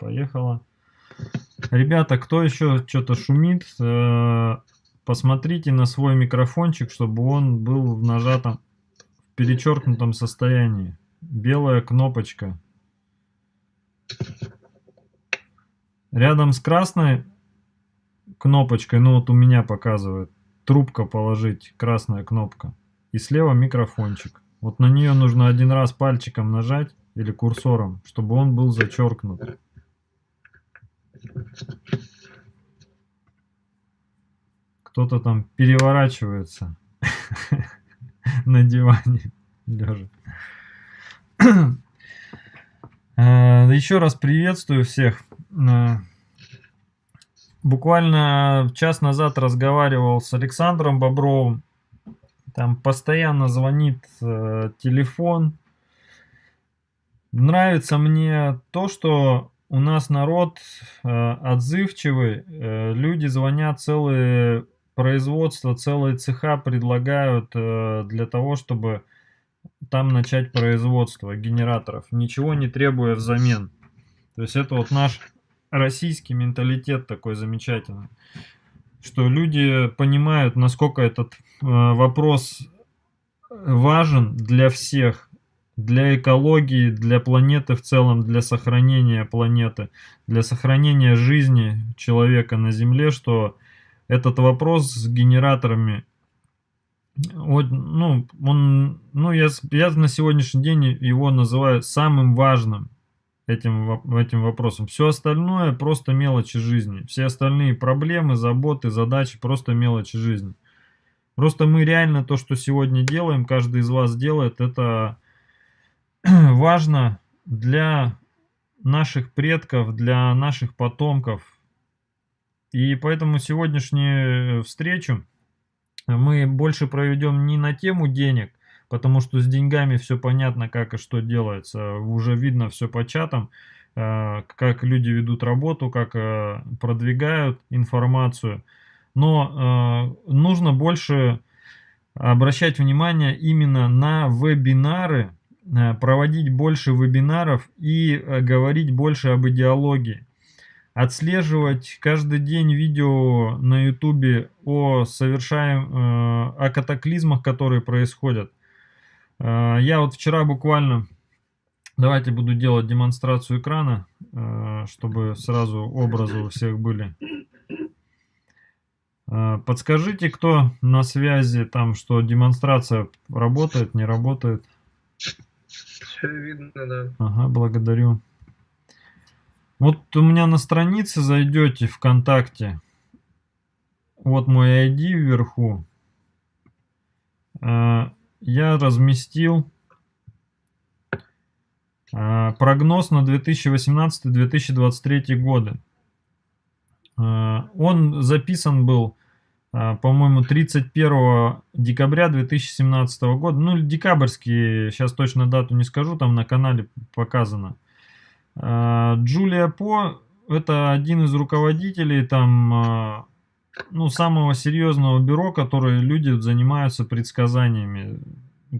Поехала. Ребята, кто еще что-то шумит, э, посмотрите на свой микрофончик, чтобы он был в нажатом, в перечеркнутом состоянии. Белая кнопочка. Рядом с красной кнопочкой, ну вот у меня показывает, трубка положить, красная кнопка. И слева микрофончик. Вот на нее нужно один раз пальчиком нажать или курсором, чтобы он был зачеркнут. Кто-то там переворачивается на диване лежа. Э, Еще раз приветствую всех. Э, буквально час назад разговаривал с Александром Бобровым. Там постоянно звонит э, телефон. Нравится мне то, что у нас народ э, отзывчивый. Э, люди звонят целые производства, целые цеха предлагают э, для того, чтобы там начать производство генераторов, ничего не требуя взамен. То есть это вот наш российский менталитет такой замечательный, что люди понимают, насколько этот э, вопрос важен для всех, для экологии, для планеты в целом, для сохранения планеты, для сохранения жизни человека на Земле, что этот вопрос с генераторами вот, ну, он, ну я, я на сегодняшний день его называю самым важным этим, этим вопросом. Все остальное просто мелочи жизни. Все остальные проблемы, заботы, задачи просто мелочи жизни. Просто мы реально то, что сегодня делаем, каждый из вас делает, это важно для наших предков, для наших потомков. И поэтому сегодняшнюю встречу мы больше проведем не на тему денег, потому что с деньгами все понятно, как и что делается. Уже видно все по чатам, э, как люди ведут работу, как э, продвигают информацию. Но э, нужно больше обращать внимание именно на вебинары, проводить больше вебинаров и говорить больше об идеологии. Отслеживать каждый день видео на ютубе о совершаем э, о катаклизмах которые происходят. Э, я вот вчера буквально давайте буду делать демонстрацию экрана э, чтобы сразу образы у всех были. Подскажите кто на связи там что демонстрация работает не работает все видно да ага благодарю вот у меня на странице зайдете ВКонтакте. Вот мой ID вверху. А, я разместил а, прогноз на 2018-2023 годы. А, он записан был, по-моему, 31 декабря 2017 года. Ну, декабрьский, сейчас точно дату не скажу, там на канале показано. А, Джулия По это один из руководителей там, а, ну, самого серьезного бюро, которые люди занимаются предсказаниями,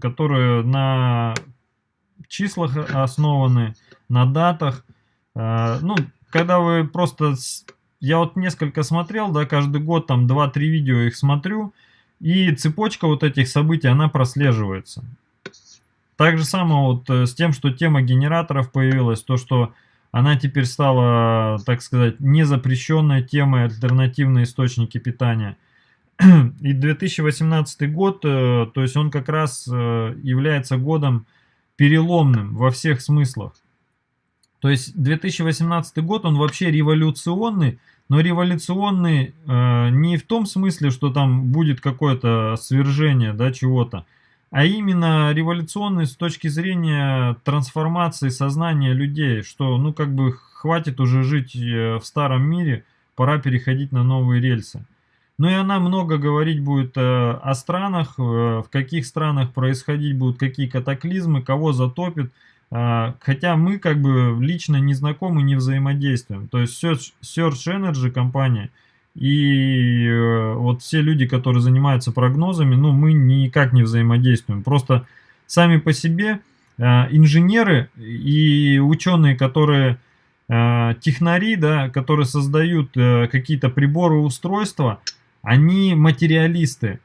которые на числах основаны, на датах. А, ну, когда вы просто... Я вот несколько смотрел, да, каждый год там 2-3 видео их смотрю, и цепочка вот этих событий, она прослеживается. Так же самое вот э, с тем, что тема генераторов появилась, то, что она теперь стала, так сказать, незапрещенной темой альтернативные источники питания. И 2018 год, э, то есть он как раз э, является годом переломным во всех смыслах. То есть 2018 год, он вообще революционный, но революционный э, не в том смысле, что там будет какое-то свержение да, чего-то, а именно революционный с точки зрения трансформации сознания людей, что ну как бы хватит уже жить э, в старом мире, пора переходить на новые рельсы. Ну и она много говорить будет э, о странах, э, в каких странах происходить будут какие катаклизмы, кого затопит, хотя мы как бы лично не знакомы, не взаимодействуем. То есть Search, Search Energy компания – и э, вот все люди, которые занимаются прогнозами, ну, мы никак не взаимодействуем. Просто сами по себе э, инженеры и ученые, которые э, технари, да, которые создают э, какие-то приборы, устройства, они материалисты.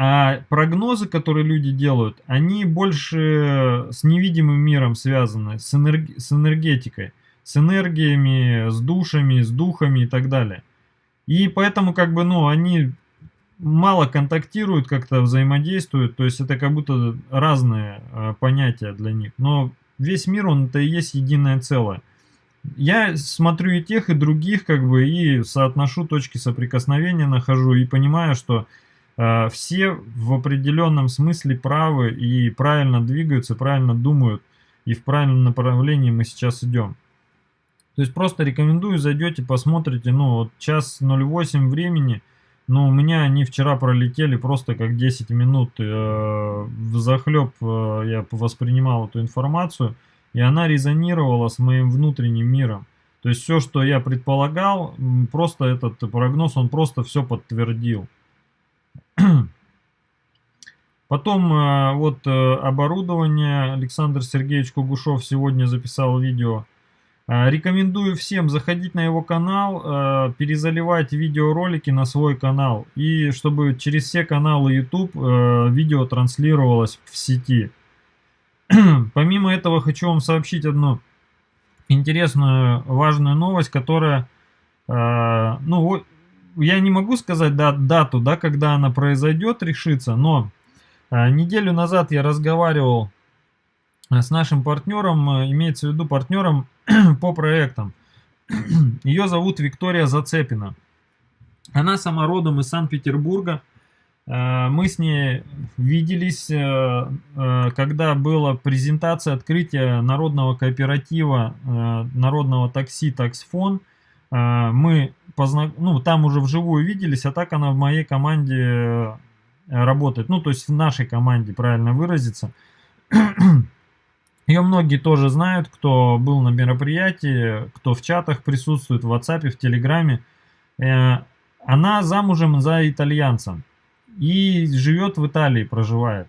А прогнозы, которые люди делают, они больше с невидимым миром связаны, с, энерг... с энергетикой, с энергиями, с душами, с духами и так далее. И поэтому, как бы, ну, они мало контактируют, как-то взаимодействуют, то есть это как будто разные э, понятия для них. Но весь мир, он это и есть единое целое. Я смотрю и тех, и других, как бы, и соотношу точки соприкосновения, нахожу, и понимаю, что все в определенном смысле правы и правильно двигаются, правильно думают, и в правильном направлении мы сейчас идем. То есть просто рекомендую, зайдете, посмотрите, ну вот час 08 времени, но у меня они вчера пролетели просто как 10 минут, э, в захлеб э, я воспринимал эту информацию, и она резонировала с моим внутренним миром. То есть все, что я предполагал, просто этот прогноз, он просто все подтвердил. Потом э, вот э, оборудование. Александр Сергеевич Кугушев сегодня записал видео. Э, рекомендую всем заходить на его канал, перезаливать видеоролики на свой канал. И чтобы через все каналы YouTube видео транслировалось в сети. Помимо этого хочу вам сообщить одну интересную, важную новость, которая, ну, я не могу сказать дату, да, когда она произойдет, решится, но а, неделю назад я разговаривал а, с нашим партнером, а, имеется в виду партнером по проектам. Ее зовут Виктория Зацепина. Она сама родом из Санкт-Петербурга. Мы с ней виделись, когда была презентация открытия народного кооператива, народного такси «Таксфон». Мы позна... ну, там уже вживую виделись, а так она в моей команде э, работает. Ну, то есть в нашей команде, правильно выразиться. Ее многие тоже знают, кто был на мероприятии, кто в чатах присутствует, в WhatsApp, в Телеграме. Э, она замужем за итальянцем и живет в Италии, проживает.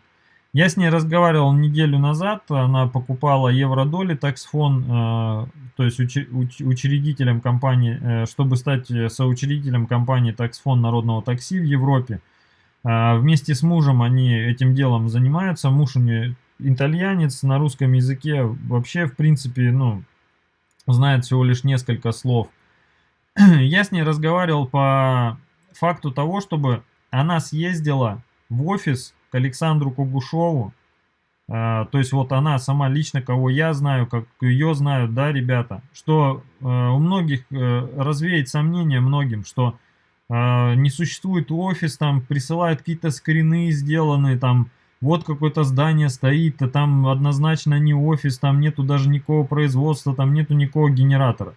Я с ней разговаривал неделю назад, она покупала евро-доли, таксфон, э, то есть уч, уч, учредителем компании, э, чтобы стать соучредителем компании таксфон народного такси в Европе. Э, вместе с мужем они этим делом занимаются, муж у нее итальянец, на русском языке вообще, в принципе, ну, знает всего лишь несколько слов. Я с ней разговаривал по факту того, чтобы она съездила в офис к Александру Кугушову. А, то есть вот она сама лично, кого я знаю, как ее знают, да, ребята, что а, у многих а, развеет сомнения многим, что а, не существует офис, там присылают какие-то скрины сделанные, там вот какое-то здание стоит, а там однозначно не офис, там нету даже никакого производства, там нету никакого генератора.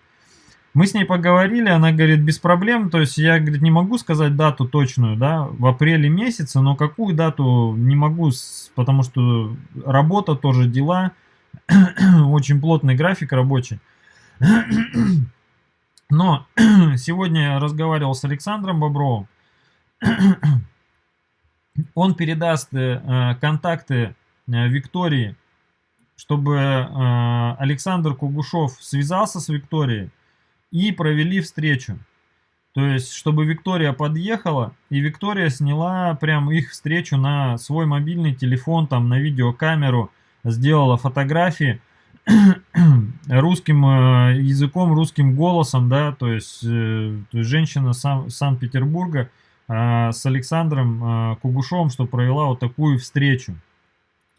Мы с ней поговорили, она говорит, без проблем, то есть я, говорит, не могу сказать дату точную, да, в апреле месяце, но какую дату не могу, потому что работа, тоже дела, очень плотный график рабочий. Но сегодня я разговаривал с Александром Бобровым, он передаст э, контакты э, Виктории, чтобы э, Александр Кугушев связался с Викторией, и провели встречу. То есть, чтобы Виктория подъехала, и Виктория сняла прям их встречу на свой мобильный телефон, там на видеокамеру, сделала фотографии русским э, языком, русским голосом, да, то есть, э, то есть женщина Сан Санкт-Петербурга э, с Александром э, Кугушовым, что провела вот такую встречу.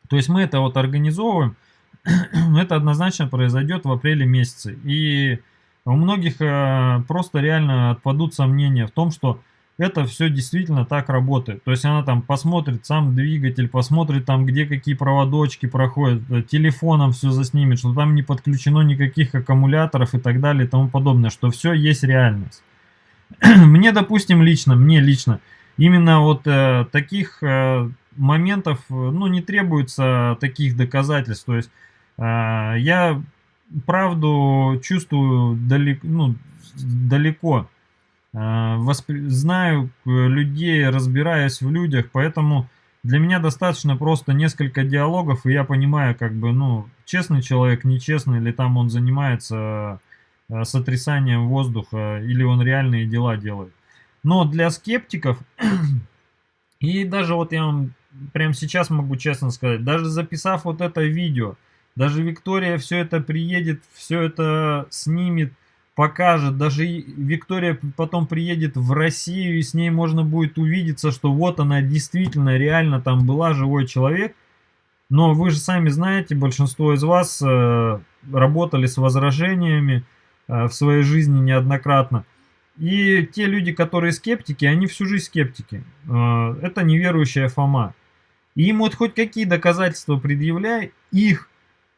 То есть мы это вот организовываем, это однозначно произойдет в апреле месяце. И у многих э, просто реально отпадут сомнения в том, что это все действительно так работает. То есть она там посмотрит сам двигатель, посмотрит там, где какие проводочки проходят, э, телефоном все заснимет, что там не подключено никаких аккумуляторов и так далее и тому подобное, что все есть реальность. мне, допустим, лично, мне лично, именно вот э, таких э, моментов, э, ну, не требуется таких доказательств. То есть э, я правду чувствую далеко, ну, далеко. А, воспри... Знаю людей, разбираюсь в людях, поэтому для меня достаточно просто несколько диалогов, и я понимаю, как бы, ну, честный человек, нечестный, или там он занимается э, сотрясанием воздуха, или он реальные дела делает. Но для скептиков, и даже вот я вам прямо сейчас могу честно сказать, даже записав вот это видео, даже Виктория все это приедет, все это снимет, покажет. Даже Виктория потом приедет в Россию, и с ней можно будет увидеться, что вот она действительно, реально там была живой человек. Но вы же сами знаете, большинство из вас э, работали с возражениями э, в своей жизни неоднократно. И те люди, которые скептики, они всю жизнь скептики. Э, это неверующая Фома. И им вот хоть какие доказательства предъявляй, их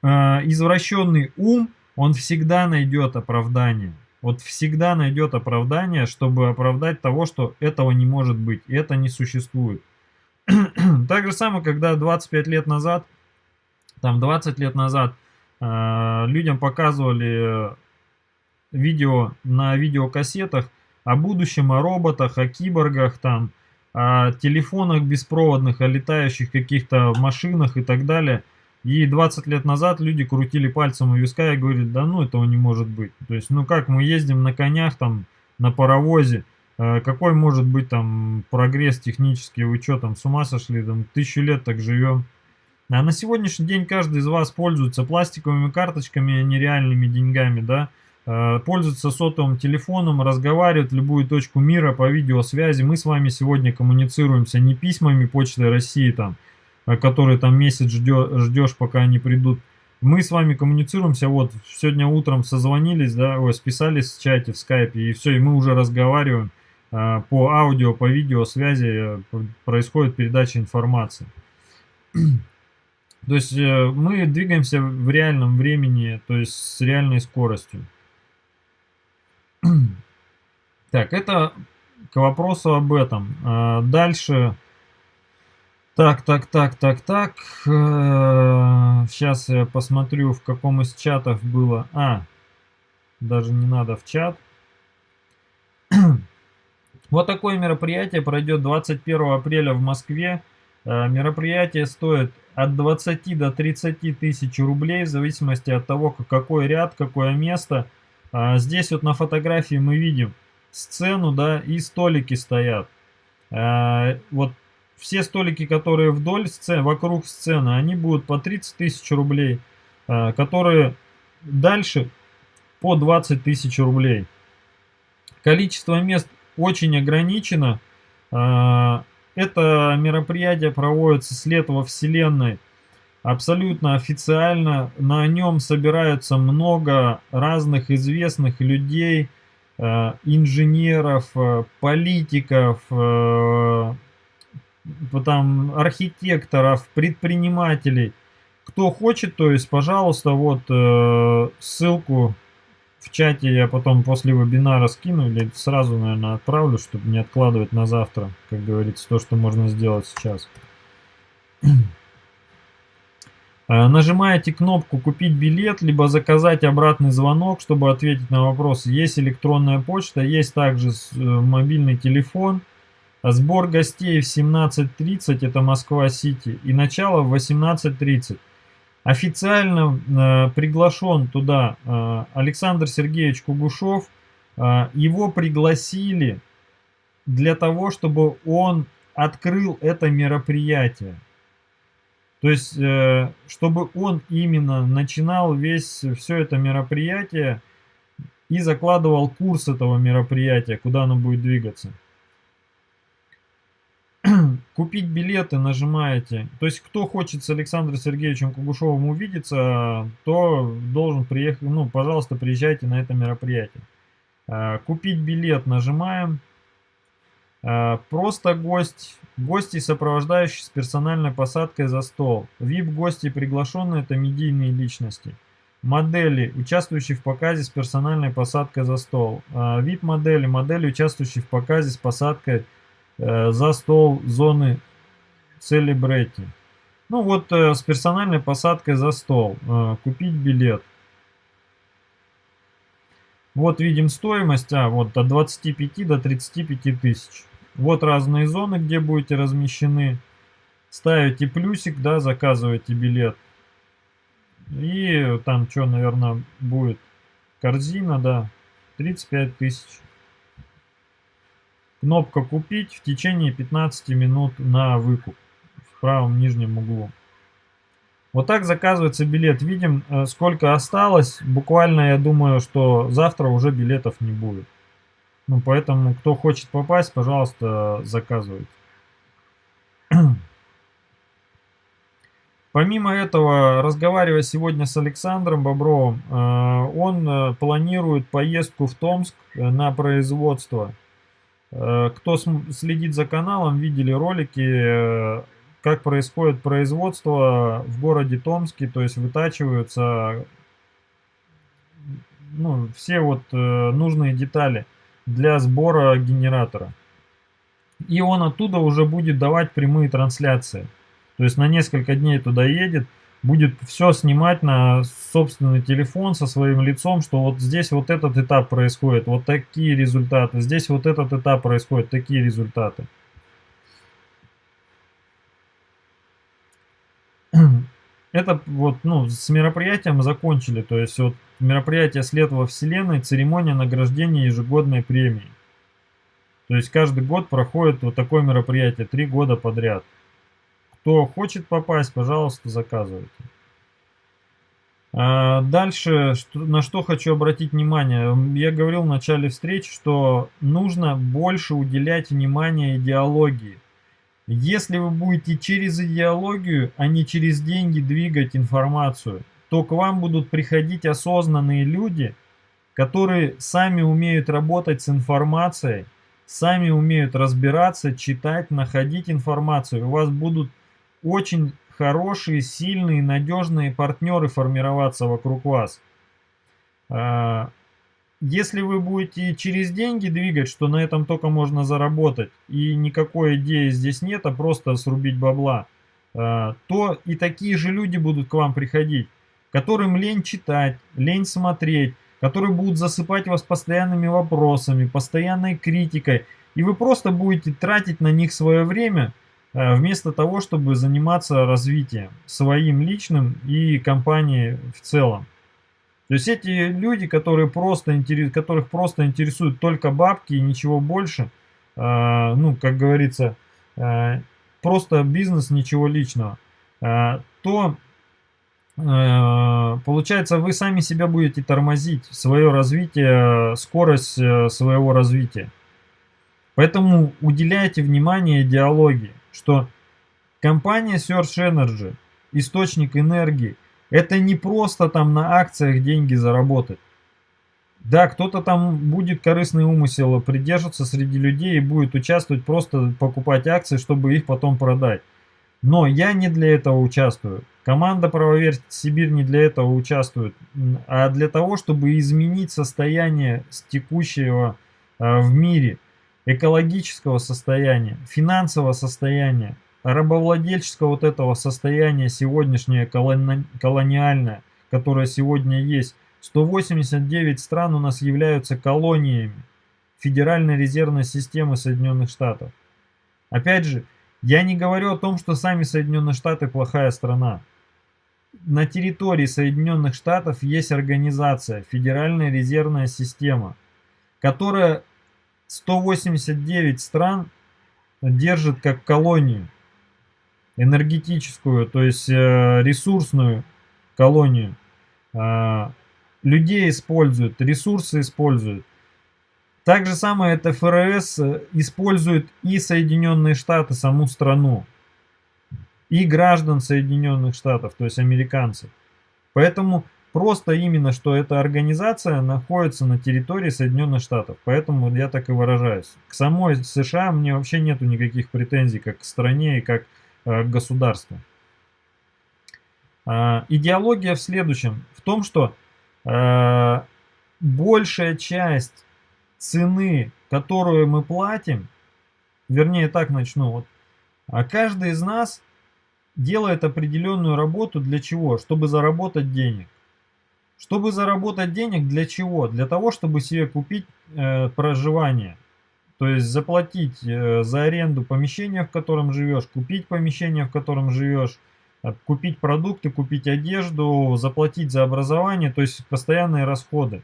извращенный ум он всегда найдет оправдание. Вот всегда найдет оправдание, чтобы оправдать того, что этого не может быть, это не существует. так же самое, когда 25 лет назад, там 20 лет назад э, людям показывали видео на видеокассетах о будущем, о роботах, о киборгах, там, о телефонах беспроводных, о летающих каких-то машинах и так далее – и 20 лет назад люди крутили пальцем у виска и говорили, да ну этого не может быть. То есть, ну как мы ездим на конях, там, на паровозе, э, какой может быть там прогресс технический, вы что там, с ума сошли, там, тысячу лет так живем. А на сегодняшний день каждый из вас пользуется пластиковыми карточками, а нереальными деньгами, да, э, пользуется сотовым телефоном, разговаривает любую точку мира по видеосвязи. Мы с вами сегодня коммуницируемся не письмами Почты России там, который там месяц ждешь, ждешь, пока они придут. Мы с вами коммуницируемся, вот сегодня утром созвонились, да, ой, списались в чате, в скайпе, и все, и мы уже разговариваем а, по аудио, по видео связи, э, происходит передача информации. То есть э, мы двигаемся в реальном времени, то есть с реальной скоростью. Так, это к вопросу об этом. А, дальше так, так, так, так, так. Сейчас я посмотрю, в каком из чатов было. А, даже не надо в чат. Вот такое мероприятие пройдет 21 апреля в Москве. Э, мероприятие стоит от 20 до 30 тысяч рублей, в зависимости от того, какой ряд, какое место. А, здесь вот на фотографии мы видим сцену, да, и столики стоят. Э, вот все столики, которые вдоль сцены, вокруг сцены, они будут по 30 тысяч рублей, а, которые дальше по 20 тысяч рублей. Количество мест очень ограничено. А, это мероприятие проводится с лет во Вселенной абсолютно официально. На нем собираются много разных известных людей, а, инженеров, политиков, там архитекторов, предпринимателей. Кто хочет, то есть, пожалуйста, вот э, ссылку в чате я потом после вебинара скину или сразу, наверное, отправлю, чтобы не откладывать на завтра, как говорится, то, что можно сделать сейчас. Э, нажимаете кнопку «Купить билет», либо «Заказать обратный звонок», чтобы ответить на вопрос. Есть электронная почта, есть также э, мобильный телефон – Сбор гостей в 17.30, это Москва-Сити, и начало в 18.30. Официально э, приглашен туда э, Александр Сергеевич Кугушев. Э, его пригласили для того, чтобы он открыл это мероприятие. То есть, э, чтобы он именно начинал весь, все это мероприятие и закладывал курс этого мероприятия, куда оно будет двигаться. купить билеты нажимаете. То есть, кто хочет с Александром Сергеевичем Кугушевым увидеться, то должен приехать, ну, пожалуйста, приезжайте на это мероприятие. А, купить билет нажимаем. А, просто гость, гости, сопровождающие с персональной посадкой за стол. VIP-гости приглашенные, это медийные личности. Модели, участвующие в показе с персональной посадкой за стол. VIP-модели, а, модели, участвующие в показе с посадкой Э, за стол зоны Celebrity. Ну вот э, с персональной посадкой за стол. Э, купить билет. Вот видим стоимость, а вот от 25 до 35 тысяч. Вот разные зоны, где будете размещены. Ставите плюсик, да, заказываете билет. И там что, наверное, будет корзина, да, 35 тысяч. Кнопка «Купить» в течение 15 минут на выкуп в правом нижнем углу. Вот так заказывается билет. Видим, э, сколько осталось. Буквально, я думаю, что завтра уже билетов не будет. Ну, поэтому, кто хочет попасть, пожалуйста, заказывайте. Помимо этого, разговаривая сегодня с Александром Бобровым, э, он э, планирует поездку в Томск на производство. Кто следит за каналом, видели ролики как происходит производство в городе Томске, то есть вытачиваются ну, все вот э, нужные детали для сбора генератора. И он оттуда уже будет давать прямые трансляции. То есть на несколько дней туда едет, будет все снимать на собственный телефон со своим лицом, что вот здесь вот этот этап происходит, вот такие результаты, здесь вот этот этап происходит, такие результаты. это вот, ну, с мероприятием закончили. То есть вот мероприятие «След во Вселенной», церемония награждения ежегодной премии. То есть каждый год проходит вот такое мероприятие, три года подряд. Кто хочет попасть, пожалуйста, заказывайте. А дальше, на что хочу обратить внимание. Я говорил в начале встречи, что нужно больше уделять внимание идеологии. Если вы будете через идеологию, а не через деньги двигать информацию, то к вам будут приходить осознанные люди, которые сами умеют работать с информацией, сами умеют разбираться, читать, находить информацию. У вас будут очень хорошие, сильные, надежные партнеры формироваться вокруг вас. А, если вы будете через деньги двигать, что на этом только можно заработать, и никакой идеи здесь нет, а просто срубить бабла, э, то и такие же люди будут к вам приходить, которым лень читать, лень смотреть, которые будут засыпать вас постоянными вопросами, постоянной критикой, и вы просто будете тратить на них свое время, вместо того, чтобы заниматься развитием своим личным и компании в целом. То есть эти люди, которые просто интерес, которых просто интересуют только бабки и ничего больше, э, ну, как говорится, э, просто бизнес, ничего личного, э, то получается вы сами себя будете тормозить, свое развитие, скорость своего развития. Поэтому уделяйте внимание идеологии, что компания Search Energy, источник энергии, это не просто там на акциях деньги заработать. Да, кто-то там будет корыстный умысел придерживаться среди людей и будет участвовать, просто покупать акции, чтобы их потом продать. Но я не для этого участвую. Команда «Правоверь Сибирь» не для этого участвует, а для того, чтобы изменить состояние текущего а, в мире, экологического состояния, финансового состояния, рабовладельческого вот этого состояния сегодняшнее колони колониальное, которое сегодня есть. 189 стран у нас являются колониями Федеральной резервной системы Соединенных Штатов. Опять же, я не говорю о том, что сами Соединенные Штаты плохая страна. На территории Соединенных Штатов есть организация Федеральная резервная система, которая 189 стран держит как колонию энергетическую, то есть э, ресурсную колонию. А, людей используют, ресурсы используют. Так же самое это ФРС э, использует и Соединенные Штаты, саму страну, и граждан Соединенных Штатов, то есть американцев. Поэтому просто именно, что эта организация находится на территории Соединенных Штатов. Поэтому я так и выражаюсь. К самой США мне вообще нету никаких претензий, как к стране и как Э, государству. А, идеология в следующем, в том, что э, большая часть цены, которую мы платим, вернее так начну, вот, а каждый из нас делает определенную работу для чего? Чтобы заработать денег. Чтобы заработать денег для чего? Для того, чтобы себе купить э, проживание. То есть заплатить э, за аренду помещения, в котором живешь, купить помещение, в котором живешь, э, купить продукты, купить одежду, заплатить за образование, то есть постоянные расходы.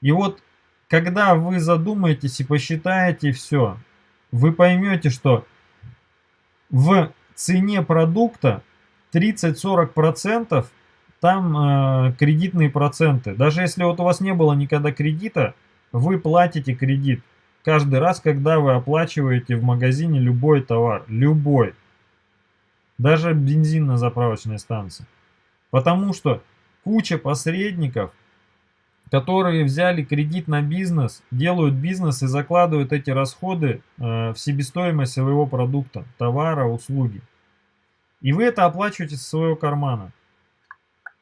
И вот, когда вы задумаетесь и посчитаете все, вы поймете, что в цене продукта 30-40% там э, кредитные проценты. Даже если вот у вас не было никогда кредита, вы платите кредит каждый раз, когда вы оплачиваете в магазине любой товар. Любой. Даже бензин на заправочной станции. Потому что куча посредников, которые взяли кредит на бизнес, делают бизнес и закладывают эти расходы э, в себестоимость своего продукта, товара, услуги. И вы это оплачиваете со своего кармана.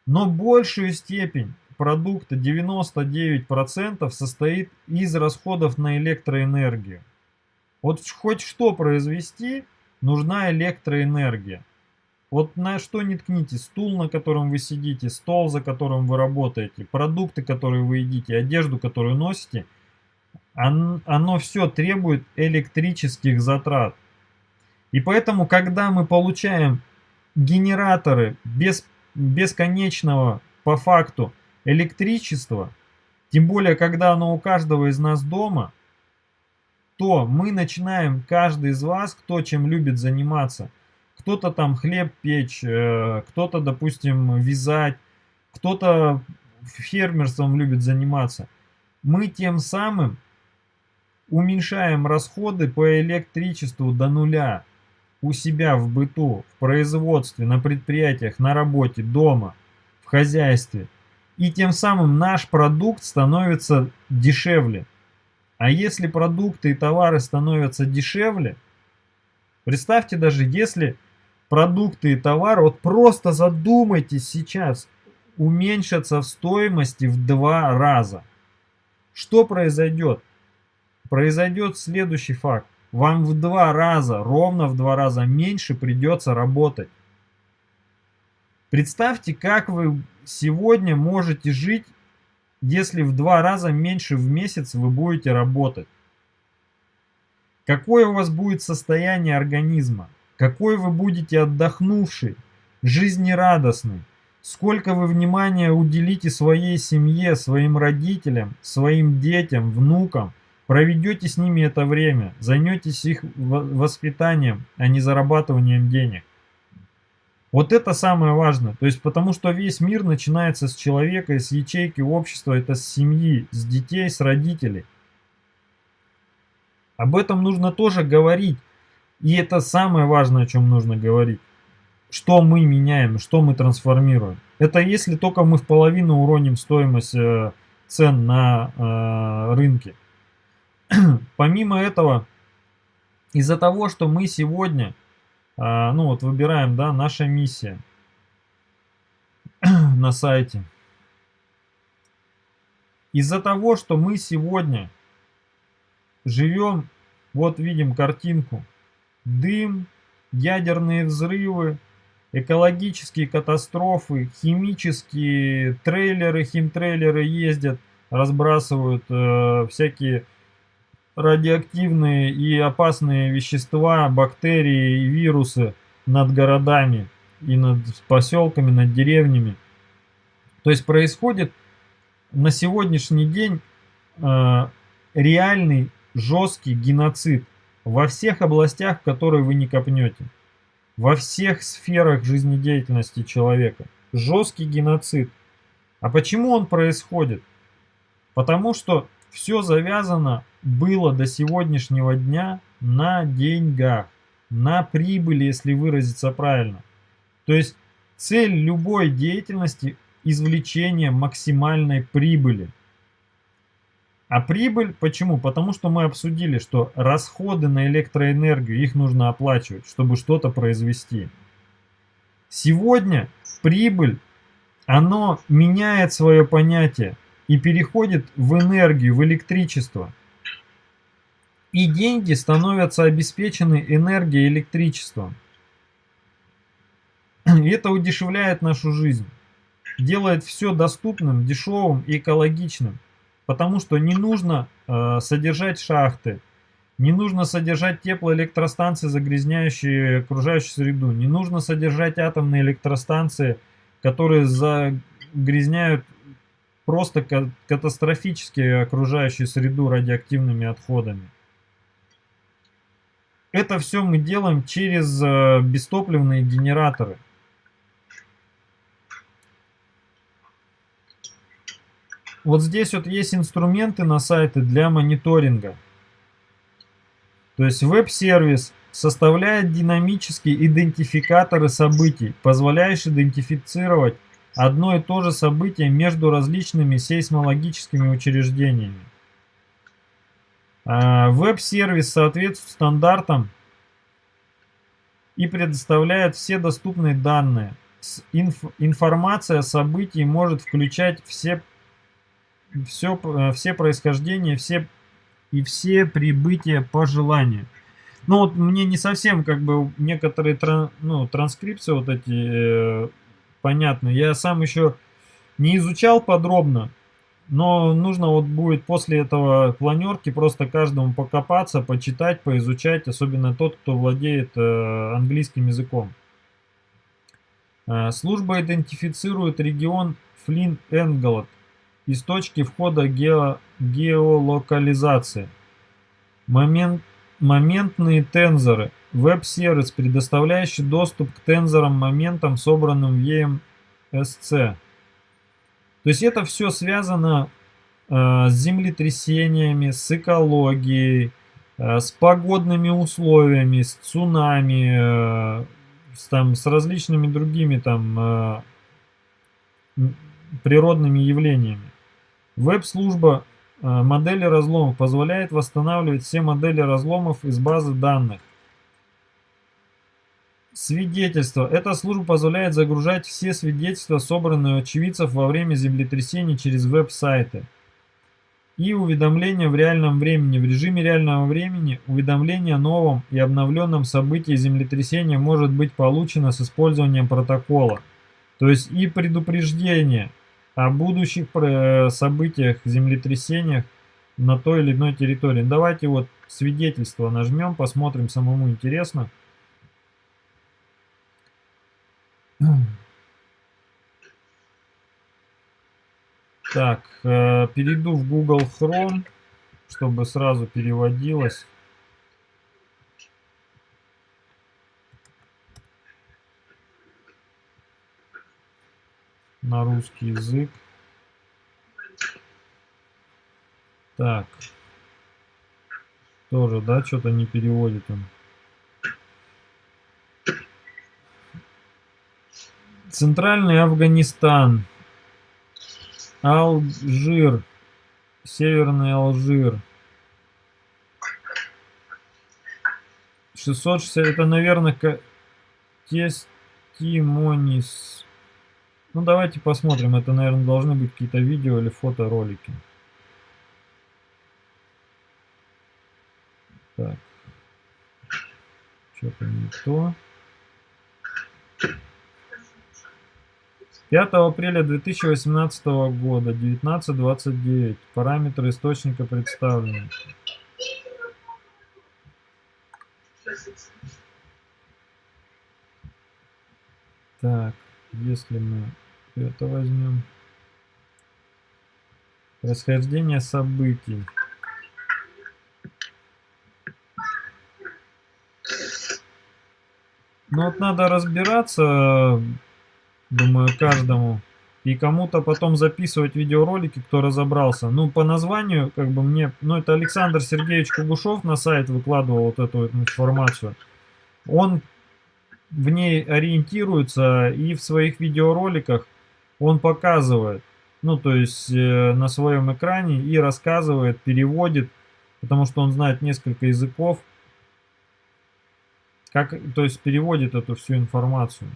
Но большую степень продукта, 99%, состоит из расходов на электроэнергию. Вот хоть что произвести, нужна электроэнергия. Вот на что не ткните, стул, на котором вы сидите, стол, за которым вы работаете, продукты, которые вы едите, одежду, которую носите, оно все требует электрических затрат. И поэтому, когда мы получаем генераторы без, бесконечного по факту электричества, тем более, когда оно у каждого из нас дома, то мы начинаем, каждый из вас, кто чем любит заниматься – кто-то там хлеб печь, э, кто-то, допустим, вязать, кто-то фермерством любит заниматься. Мы тем самым уменьшаем расходы по электричеству до нуля у себя в быту, в производстве, на предприятиях, на работе, дома, в хозяйстве. И тем самым наш продукт становится дешевле. А если продукты и товары становятся дешевле, представьте даже, если продукты и товары, вот просто задумайтесь сейчас, уменьшатся в стоимости в два раза. Что произойдет? Произойдет следующий факт. Вам в два раза, ровно в два раза меньше придется работать. Представьте, как вы сегодня можете жить, если в два раза меньше в месяц вы будете работать. Какое у вас будет состояние организма? Какой вы будете отдохнувший, жизнерадостный. Сколько вы внимания уделите своей семье, своим родителям, своим детям, внукам. Проведете с ними это время, займетесь их воспитанием, а не зарабатыванием денег. Вот это самое важное. То есть потому что весь мир начинается с человека, с ячейки общества, это с семьи, с детей, с родителей. Об этом нужно тоже говорить. И это самое важное, о чем нужно говорить. Что мы меняем, что мы трансформируем. Это если только мы в половину уроним стоимость э, цен на э, рынке. Помимо этого, из-за того, что мы сегодня, э, ну вот выбираем, да, наша миссия на сайте. Из-за того, что мы сегодня живем, вот видим картинку, дым, ядерные взрывы, экологические катастрофы, химические трейлеры, химтрейлеры ездят, разбрасывают э, всякие радиоактивные и опасные вещества, бактерии и вирусы над городами и над поселками, над деревнями. То есть происходит на сегодняшний день э, реальный жесткий геноцид во всех областях, которые вы не копнете. Во всех сферах жизнедеятельности человека. Жесткий геноцид. А почему он происходит? Потому что все завязано было до сегодняшнего дня на деньгах, на прибыли, если выразиться правильно. То есть цель любой деятельности – извлечение максимальной прибыли – а прибыль почему? Потому что мы обсудили, что расходы на электроэнергию, их нужно оплачивать, чтобы что-то произвести. Сегодня прибыль, оно меняет свое понятие и переходит в энергию, в электричество. И деньги становятся обеспечены энергией электричеством. И это удешевляет нашу жизнь. Делает все доступным, дешевым и экологичным. Потому что не нужно э, содержать шахты, не нужно содержать теплоэлектростанции, загрязняющие окружающую среду, не нужно содержать атомные электростанции, которые загрязняют просто катастрофически окружающую среду радиоактивными отходами. Это все мы делаем через э, бестопливные генераторы. Вот здесь вот есть инструменты на сайты для мониторинга. То есть веб-сервис составляет динамические идентификаторы событий, позволяющие идентифицировать одно и то же событие между различными сейсмологическими учреждениями. А, веб-сервис соответствует стандартам и предоставляет все доступные данные. Инф информация о событии может включать все, все, э, все происхождения все, и все прибытия по желанию. Ну вот мне не совсем как бы некоторые тран, ну, транскрипции вот эти э, понятны. Я сам еще не изучал подробно, но нужно вот будет после этого планерки просто каждому покопаться, почитать, поизучать, особенно тот, кто владеет э, английским языком. Э, служба идентифицирует регион Флин-Энглот из точки входа гео геолокализации. Момент, моментные тензоры. Веб-сервис, предоставляющий доступ к тензорам-моментам, собранным в EMSC. То есть это все связано э, с землетрясениями, с экологией, э, с погодными условиями, с цунами, э, с, там, с различными другими там э, природными явлениями. Веб-служба э, модели разломов позволяет восстанавливать все модели разломов из базы данных. Свидетельства. Эта служба позволяет загружать все свидетельства, собранные очевидцев во время землетрясений через веб-сайты. И уведомления в реальном времени. В режиме реального времени уведомление о новом и обновленном событии землетрясения может быть получено с использованием протокола. То есть и предупреждение о будущих э, событиях, землетрясениях на той или иной территории. Давайте вот свидетельство нажмем, посмотрим, самому интересно. Так, э, перейду в Google Chrome, чтобы сразу переводилось. на русский язык. Так. Тоже, да, что-то не переводит он. Центральный Афганистан. Алжир. Северный Алжир. 660, это, наверное, тестимонис. Ну, давайте посмотрим. Это, наверное, должны быть какие-то видео или фоторолики. Так. Что-то не то. 5 апреля 2018 года, 19.29. Параметры источника представлены. Так, если мы это возьмем. Происхождение событий. Ну вот надо разбираться, думаю, каждому. И кому-то потом записывать видеоролики, кто разобрался. Ну, по названию, как бы мне... Ну, это Александр Сергеевич Кугушев на сайт выкладывал вот эту информацию. Он в ней ориентируется и в своих видеороликах он показывает. Ну, то есть э, на своем экране и рассказывает, переводит, потому что он знает несколько языков. Как, то есть переводит эту всю информацию.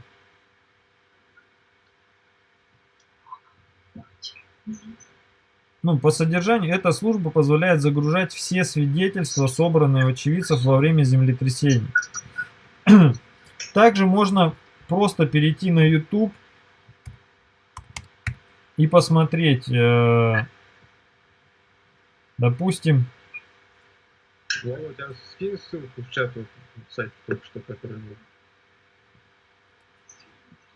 Ну, по содержанию, эта служба позволяет загружать все свидетельства, собранные очевидцев во время землетрясений. Также можно просто перейти на YouTube и посмотреть, э, допустим... Я у тебя скинь ссылку в чат, в сайт только что, который.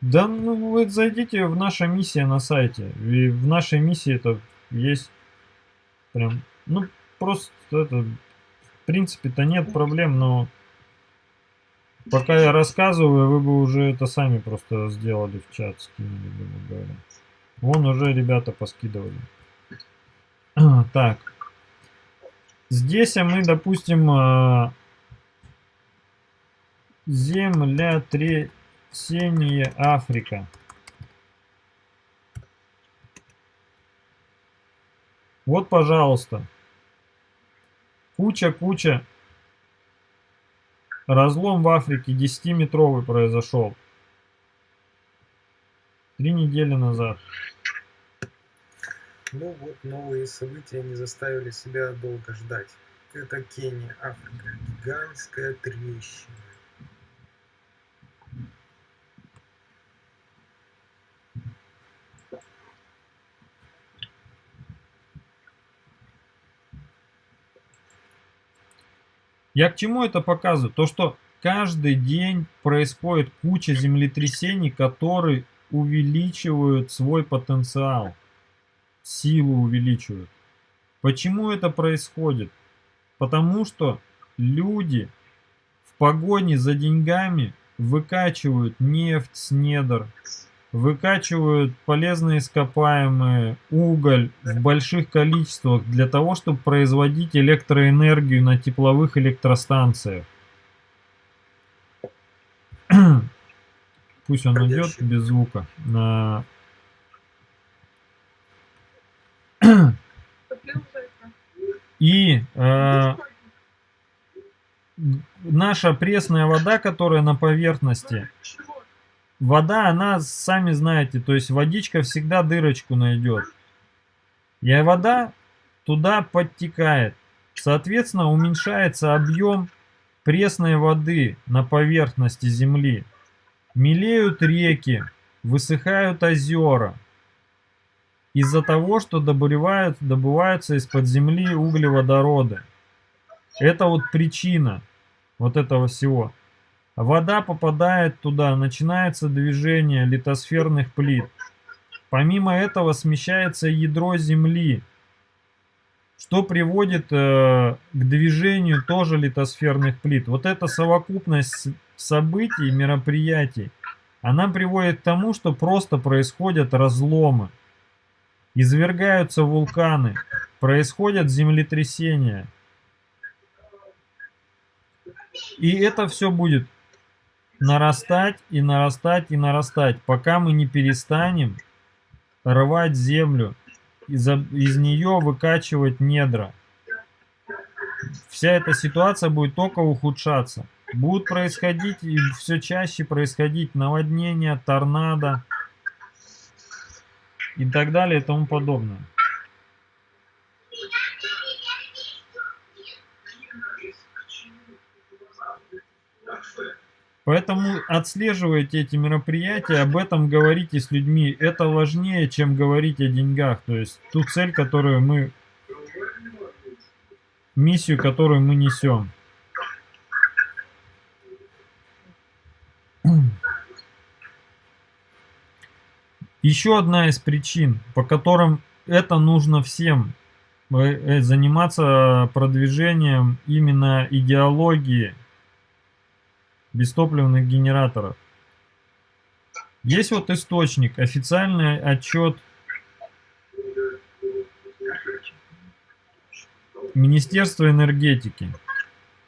Да, ну вы зайдите в наша миссия на сайте. И в нашей миссии это есть прям, ну просто это, в принципе-то нет проблем, но пока я рассказываю, вы бы уже это сами просто сделали в чат, скинули, грубо говоря. Вон уже ребята поскидывали. Так. Здесь мы, допустим, а, земля 3 Синяя Африка. Вот, пожалуйста. Куча-куча. Разлом в Африке 10-метровый произошел. Три недели назад. Ну вот, новые события не заставили себя долго ждать. Это Кения, Африка, гигантская трещина. Я к чему это показываю? То, что каждый день происходит куча землетрясений, которые увеличивают свой потенциал, силу увеличивают. Почему это происходит? Потому что люди в погоне за деньгами выкачивают нефть с недр, выкачивают полезные ископаемые, уголь в больших количествах для того, чтобы производить электроэнергию на тепловых электростанциях. Пусть он идет без звука. И э, наша пресная вода, которая на поверхности, вода, она, сами знаете, то есть водичка всегда дырочку найдет. И вода туда подтекает. Соответственно, уменьшается объем пресной воды на поверхности земли. Мелеют реки, высыхают озера. Из-за того, что добывают, добываются из-под земли углеводороды. Это вот причина вот этого всего. Вода попадает туда, начинается движение литосферных плит. Помимо этого смещается ядро Земли, что приводит э, к движению тоже литосферных плит. Вот эта совокупность событий, мероприятий, она приводит к тому, что просто происходят разломы. Извергаются вулканы, происходят землетрясения. И это все будет нарастать и нарастать и нарастать, пока мы не перестанем рвать землю, из, из нее выкачивать недра. Вся эта ситуация будет только ухудшаться. Будут происходить и все чаще происходить наводнения, торнадо и так далее и тому подобное. Поэтому отслеживайте эти мероприятия, об этом говорите с людьми. Это важнее, чем говорить о деньгах. То есть ту цель, которую мы, миссию, которую мы несем. Еще одна из причин, по которым это нужно всем, э, э, заниматься продвижением именно идеологии бестопливных генераторов. Есть вот источник, официальный отчет Министерства энергетики.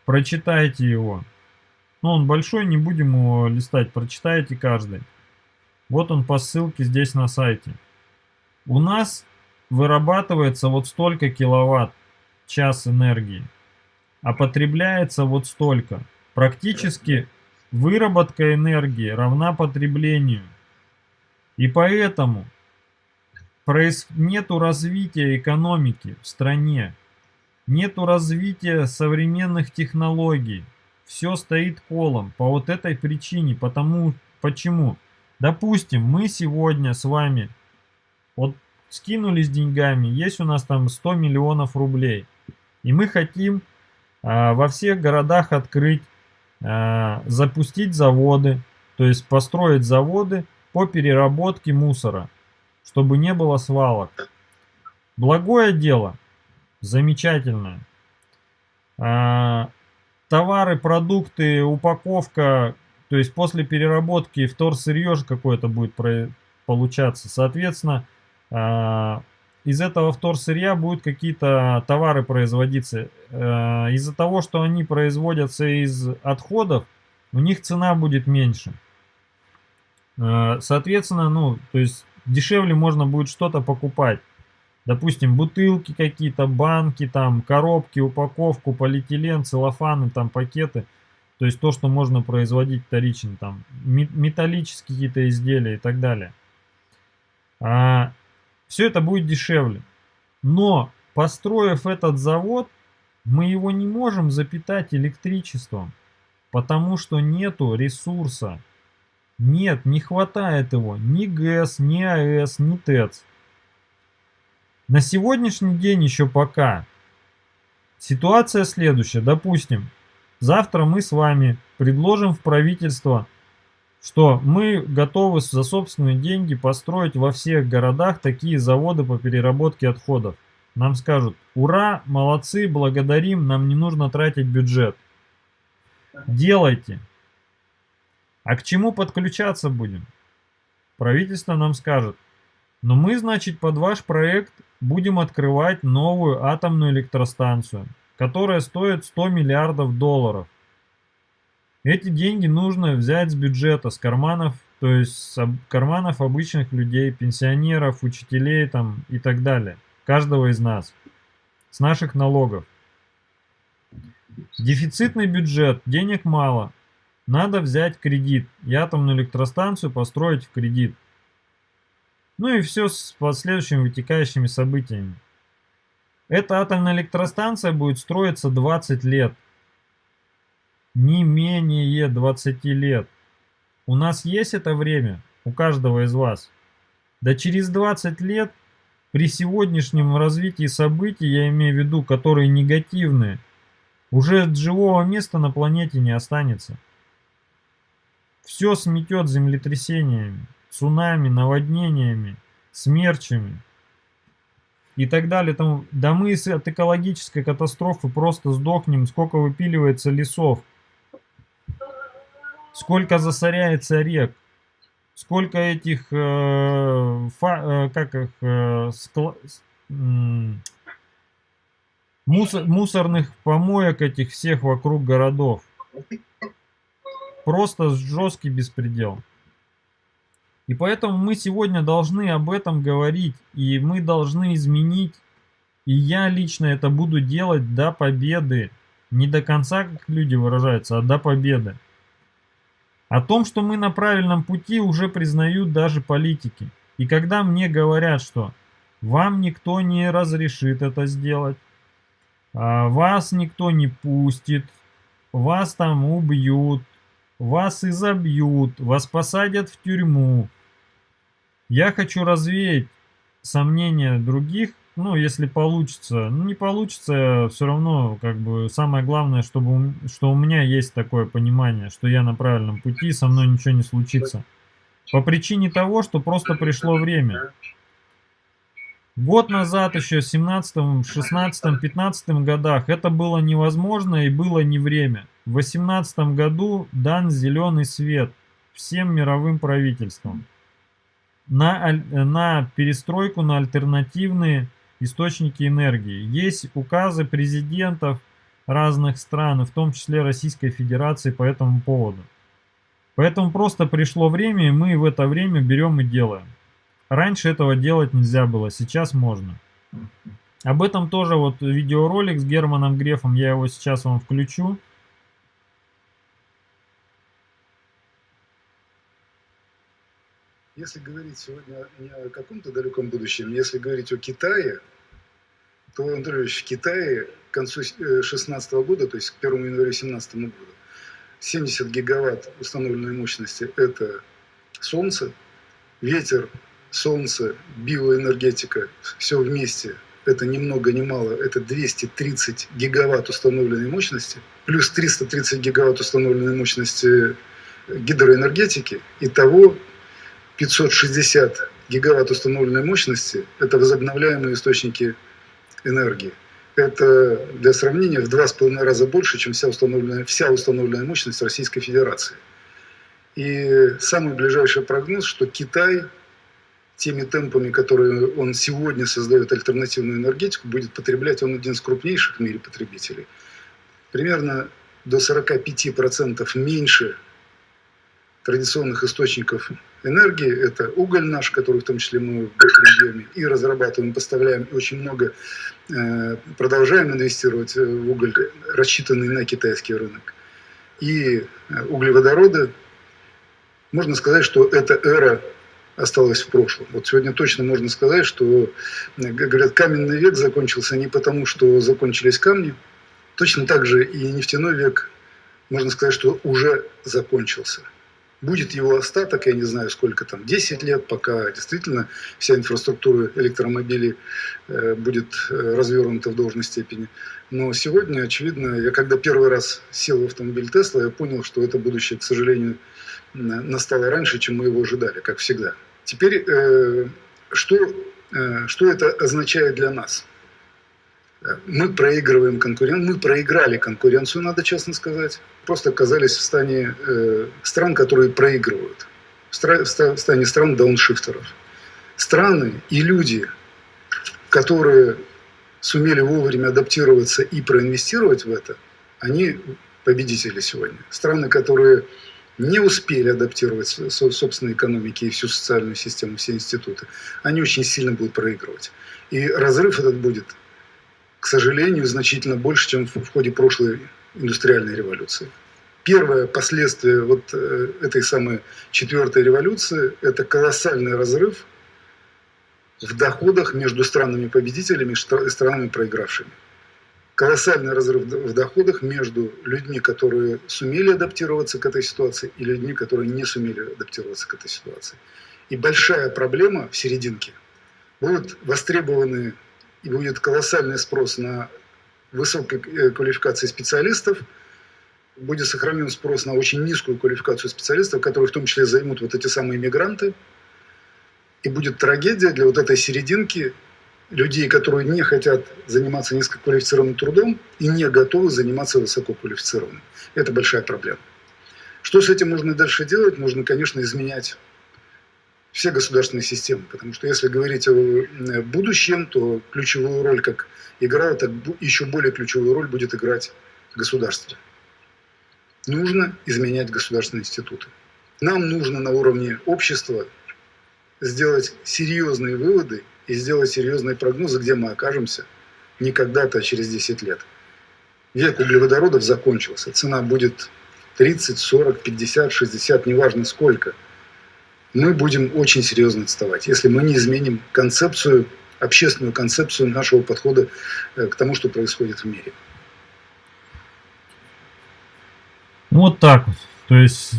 Прочитайте его. Ну, он большой, не будем его листать, прочитайте каждый. Вот он по ссылке здесь на сайте. У нас вырабатывается вот столько киловатт час энергии, а потребляется вот столько. Практически выработка энергии равна потреблению. И поэтому нету развития экономики в стране, нету развития современных технологий. Все стоит колом по вот этой причине. Потому, почему? Допустим, мы сегодня с вами вот скинулись деньгами, есть у нас там 100 миллионов рублей. И мы хотим а, во всех городах открыть запустить заводы, то есть построить заводы по переработке мусора, чтобы не было свалок. Благое дело, замечательное. А, товары, продукты, упаковка, то есть после переработки вторсырье какое-то будет получаться. Соответственно, а, из этого вторсырья будут какие-то товары производиться. А, из-за того, что они производятся из отходов, у них цена будет меньше. А, соответственно, ну, то есть дешевле можно будет что-то покупать. Допустим, бутылки какие-то, банки, там, коробки, упаковку, полиэтилен, целлофаны, там, пакеты. То есть то, что можно производить вторично, там, металлические какие-то изделия и так далее. А, все это будет дешевле. Но, построив этот завод, мы его не можем запитать электричеством, потому что нету ресурса. Нет, не хватает его ни ГЭС, ни АЭС, ни ТЭЦ. На сегодняшний день еще пока. Ситуация следующая. Допустим, завтра мы с вами предложим в правительство, что мы готовы за собственные деньги построить во всех городах такие заводы по переработке отходов. Нам скажут, ура, молодцы, благодарим, нам не нужно тратить бюджет. Делайте. А к чему подключаться будем? Правительство нам скажет, но мы, значит, под ваш проект будем открывать новую атомную электростанцию, которая стоит 100 миллиардов долларов. Эти деньги нужно взять с бюджета, с карманов, то есть с карманов обычных людей, пенсионеров, учителей там и так далее. Каждого из нас. С наших налогов. Дефицитный бюджет, денег мало. Надо взять кредит и атомную электростанцию построить в кредит. Ну и все с последующими вытекающими событиями. Эта атомная электростанция будет строиться 20 лет. Не менее 20 лет. У нас есть это время, у каждого из вас. Да через 20 лет, при сегодняшнем развитии событий, я имею в виду, которые негативные, уже живого места на планете не останется. Все сметет землетрясениями цунами, наводнениями, смерчами и так далее. Там, да мы от экологической катастрофы просто сдохнем, сколько выпиливается лесов, сколько засоряется рек, сколько этих, э, фа, э, как их, э, скла, э, мусор, мусорных помоек этих всех вокруг городов. Просто жесткий беспредел. И поэтому мы сегодня должны об этом говорить, и мы должны изменить, и я лично это буду делать до победы. Не до конца, как люди выражаются, а до победы. О том, что мы на правильном пути, уже признают даже политики. И когда мне говорят, что вам никто не разрешит это сделать, а вас никто не пустит, вас там убьют, вас изобьют, вас посадят в тюрьму. Я хочу развеять сомнения других, ну, если получится. Ну, не получится, все равно, как бы, самое главное, чтобы, что у меня есть такое понимание, что я на правильном пути, со мной ничего не случится. По причине того, что просто пришло время. Год назад, еще в 17, 16, 15 годах, это было невозможно и было не время. В 18 году дан зеленый свет всем мировым правительствам на, на перестройку на альтернативные источники энергии. Есть указы президентов разных стран, в том числе Российской Федерации по этому поводу. Поэтому просто пришло время, и мы в это время берем и делаем. Раньше этого делать нельзя было, сейчас можно. Об этом тоже вот видеоролик с Германом Грефом, я его сейчас вам включу. Если говорить сегодня не о каком-то далеком будущем, если говорить о Китае, то, Андрей в Китае к концу 2016 э, года, то есть к 1 января 2017 года, 70 гигаватт установленной мощности – это солнце, ветер, солнце, биоэнергетика, все вместе – это ни много ни мало, это 230 гигаватт установленной мощности, плюс 330 гигаватт установленной мощности гидроэнергетики. Итого 560 гигаватт установленной мощности – это возобновляемые источники энергии. Это, для сравнения, в два с половиной раза больше, чем вся установленная, вся установленная мощность Российской Федерации. И самый ближайший прогноз, что Китай теми темпами, которые он сегодня создает альтернативную энергетику, будет потреблять, он один из крупнейших в мире потребителей. Примерно до 45% меньше традиционных источников энергии. Это уголь наш, который в том числе мы в объеме и разрабатываем, поставляем, и очень много э, продолжаем инвестировать в уголь, рассчитанный на китайский рынок. И э, углеводороды. Можно сказать, что эта эра осталась в прошлом. Вот сегодня точно можно сказать, что, говорят, каменный век закончился не потому, что закончились камни, точно так же и нефтяной век, можно сказать, что уже закончился. Будет его остаток, я не знаю сколько там, 10 лет, пока действительно вся инфраструктура электромобилей э, будет э, развернута в должной степени. Но сегодня, очевидно, я когда первый раз сел в автомобиль Тесла, я понял, что это будущее, к сожалению, настало раньше, чем мы его ожидали, как всегда. Теперь, э, что, что это означает для нас? Мы проигрываем конкуренцию, мы проиграли конкуренцию, надо честно сказать. Просто оказались в стане э, стран, которые проигрывают. В, стра в стане стран дауншифтеров. Страны и люди, которые сумели вовремя адаптироваться и проинвестировать в это, они победители сегодня. Страны, которые не успели адаптировать собственные экономики и всю социальную систему, все институты, они очень сильно будут проигрывать. И разрыв этот будет к сожалению, значительно больше, чем в ходе прошлой индустриальной революции. Первое последствие вот э, этой самой четвертой революции – это колоссальный разрыв в доходах между странами-победителями и странами проигравшими. Колоссальный разрыв в доходах между людьми, которые сумели адаптироваться к этой ситуации, и людьми, которые не сумели адаптироваться к этой ситуации. И большая проблема в серединке. Будут востребованы и будет колоссальный спрос на высокой э, квалификации специалистов, будет сохранен спрос на очень низкую квалификацию специалистов, которые в том числе займут вот эти самые мигранты. И будет трагедия для вот этой серединки людей, которые не хотят заниматься низкоквалифицированным трудом и не готовы заниматься высококвалифицированным. Это большая проблема. Что с этим можно дальше делать? Можно, конечно, изменять все государственные системы. Потому что если говорить о э, будущем, то ключевую роль, как играла, так еще более ключевую роль будет играть государство. Нужно изменять государственные институты. Нам нужно на уровне общества сделать серьезные выводы и сделать серьезные прогнозы, где мы окажемся не когда-то, а через 10 лет. Век углеводородов закончился. Цена будет 30, 40, 50, 60, неважно сколько – мы будем очень серьезно отставать, если мы не изменим концепцию, общественную концепцию нашего подхода э, к тому, что происходит в мире. Вот так вот. То есть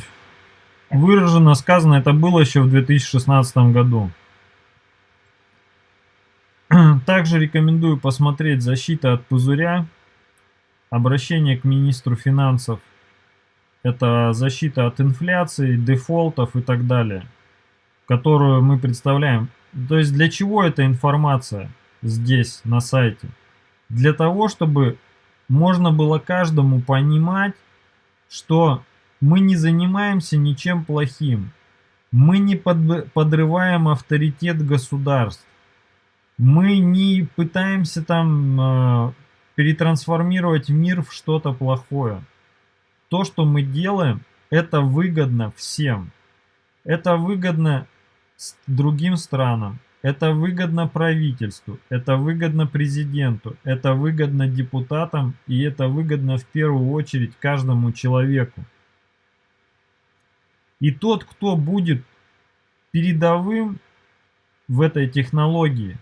выражено, сказано, это было еще в 2016 году. Также рекомендую посмотреть «Защита от пузыря», обращение к министру финансов, это защита от инфляции, дефолтов и так далее которую мы представляем. То есть для чего эта информация здесь, на сайте? Для того, чтобы можно было каждому понимать, что мы не занимаемся ничем плохим. Мы не под, подрываем авторитет государств. Мы не пытаемся там э, перетрансформировать мир в что-то плохое. То, что мы делаем, это выгодно всем. Это выгодно другим странам. Это выгодно правительству, это выгодно президенту, это выгодно депутатам и это выгодно в первую очередь каждому человеку. И тот, кто будет передовым в этой технологии,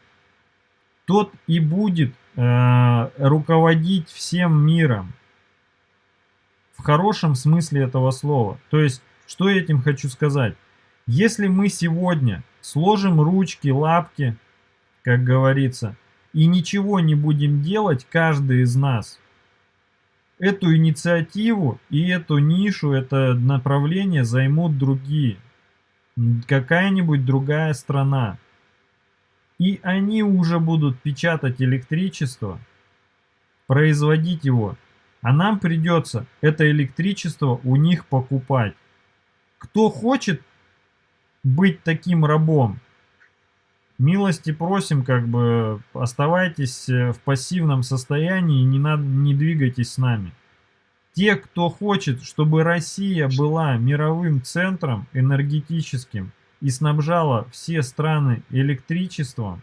тот и будет э, руководить всем миром. В хорошем смысле этого слова. То есть, что я этим хочу сказать? Если мы сегодня сложим ручки, лапки, как говорится, и ничего не будем делать, каждый из нас, эту инициативу и эту нишу, это направление займут другие. какая-нибудь другая страна. И они уже будут печатать электричество, производить его. А нам придется это электричество у них покупать. Кто хочет быть таким рабом, милости просим, как бы оставайтесь э, в пассивном состоянии, не, надо, не двигайтесь с нами. Те, кто хочет, чтобы Россия была мировым центром энергетическим и снабжала все страны электричеством,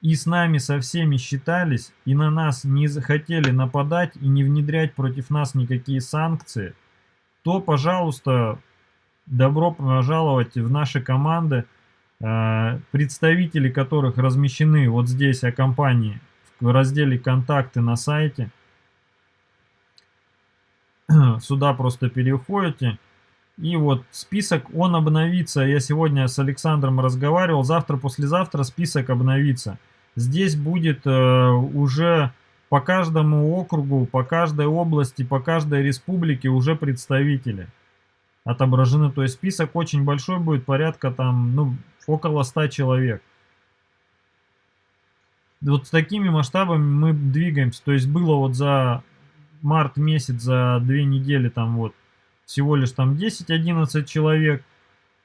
и с нами со всеми считались, и на нас не захотели нападать и не внедрять против нас никакие санкции, то, пожалуйста, добро пожаловать в наши команды, э, представители которых размещены вот здесь о компании в разделе «Контакты» на сайте – сюда просто переходите. И вот список, он обновится. Я сегодня с Александром разговаривал. Завтра, послезавтра список обновится. Здесь будет э, уже по каждому округу, по каждой области, по каждой республике уже представители отображены. То есть список очень большой будет, порядка там, ну, около 100 человек. Вот с такими масштабами мы двигаемся. То есть было вот за март месяц за две недели там вот всего лишь там 10-11 человек,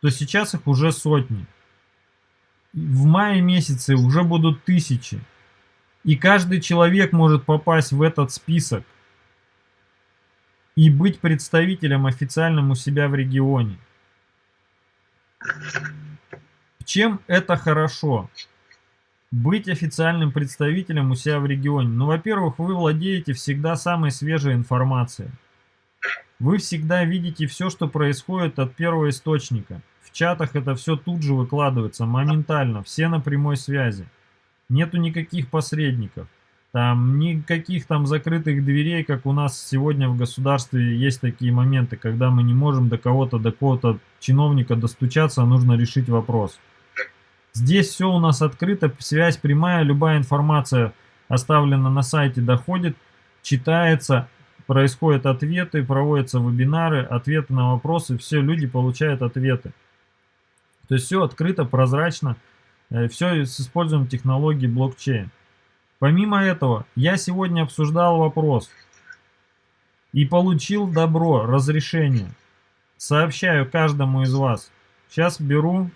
то сейчас их уже сотни. В мае месяце уже будут тысячи. И каждый человек может попасть в этот список и быть представителем официальным у себя в регионе. Чем это хорошо? быть официальным представителем у себя в регионе? Ну, во-первых, вы владеете всегда самой свежей информацией. Вы всегда видите все, что происходит от первого источника. В чатах это все тут же выкладывается, моментально, все на прямой связи. Нету никаких посредников. Там никаких там закрытых дверей, как у нас сегодня в государстве есть такие моменты, когда мы не можем до кого-то, до кого-то чиновника достучаться, нужно решить вопрос. Здесь все у нас открыто, связь прямая, любая информация оставлена на сайте, доходит, читается, происходят ответы, проводятся вебинары, ответы на вопросы, все, люди получают ответы. То есть все открыто, прозрачно, э, все с использованием технологии блокчейн. Помимо этого, я сегодня обсуждал вопрос и получил добро, разрешение. Сообщаю каждому из вас. Сейчас беру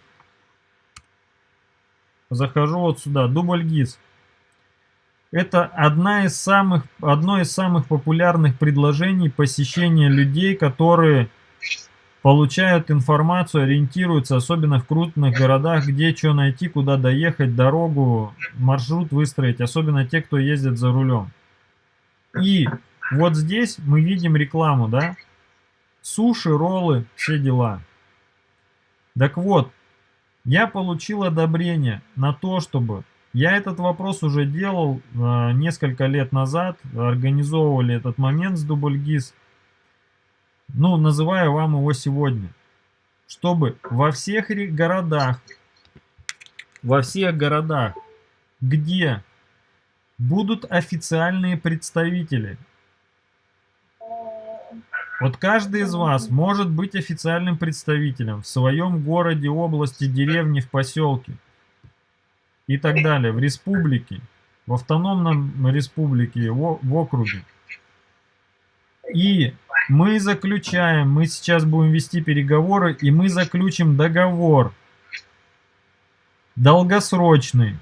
захожу вот сюда, дубль ГИС. Это одна из самых, одно из самых популярных предложений посещения людей, которые получают информацию, ориентируются, особенно в крупных городах, где что найти, куда доехать, дорогу, маршрут выстроить, особенно те, кто ездит за рулем. И вот здесь мы видим рекламу, да? Суши, роллы, все дела. Так вот, я получил одобрение на то, чтобы... Я этот вопрос уже делал э, несколько лет назад, организовывали этот момент с Дубльгиз. Ну, называю вам его сегодня. Чтобы во всех городах, во всех городах, где будут официальные представители вот каждый из вас может быть официальным представителем в своем городе, области, деревне, в поселке и так далее, в республике, в автономном республике, в округе. И мы заключаем, мы сейчас будем вести переговоры, и мы заключим договор долгосрочный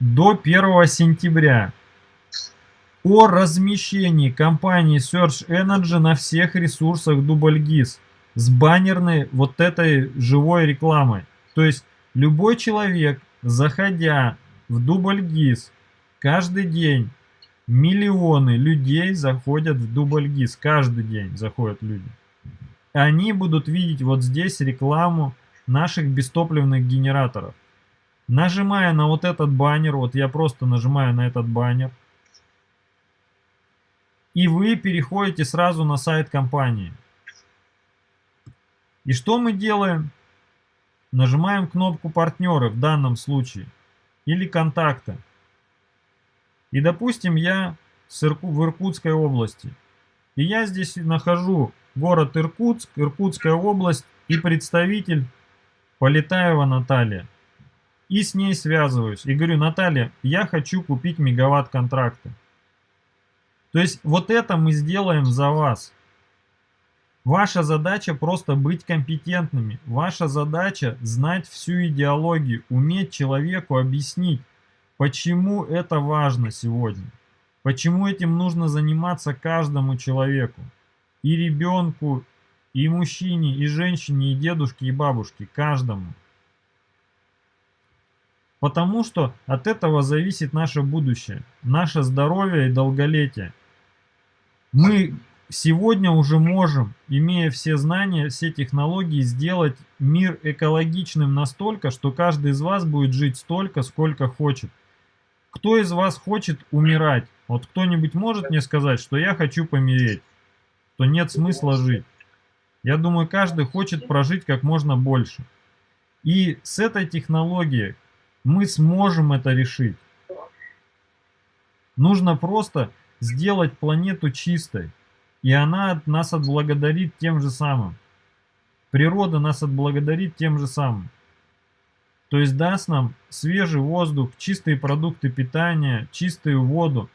до 1 сентября о размещении компании Search Energy на всех ресурсах Дубльгиз с баннерной вот этой живой рекламой. То есть любой человек, заходя в Дубльгиз каждый день, миллионы людей заходят в Дубльгиз, каждый день заходят люди. Они будут видеть вот здесь рекламу наших бестопливных генераторов. Нажимая на вот этот баннер, вот я просто нажимаю на этот баннер, и вы переходите сразу на сайт компании. И что мы делаем? Нажимаем кнопку партнеры в данном случае или контакты. И допустим я в Иркутской области. И я здесь нахожу город Иркутск, Иркутская область. И представитель Полетаева Наталья. И с ней связываюсь. И говорю, Наталья, я хочу купить мегаватт контракта. То есть вот это мы сделаем за вас. Ваша задача просто быть компетентными. Ваша задача знать всю идеологию, уметь человеку объяснить, почему это важно сегодня. Почему этим нужно заниматься каждому человеку. И ребенку, и мужчине, и женщине, и дедушке, и бабушке. Каждому. Потому что от этого зависит наше будущее, наше здоровье и долголетие. Мы сегодня уже можем, имея все знания, все технологии, сделать мир экологичным настолько, что каждый из вас будет жить столько, сколько хочет. Кто из вас хочет умирать? Вот кто-нибудь может мне сказать, что я хочу помереть, то нет смысла жить. Я думаю, каждый хочет прожить как можно больше. И с этой технологией мы сможем это решить. Нужно просто сделать планету чистой. И она нас отблагодарит тем же самым. Природа нас отблагодарит тем же самым. То есть даст нам свежий воздух, чистые продукты питания, чистую воду.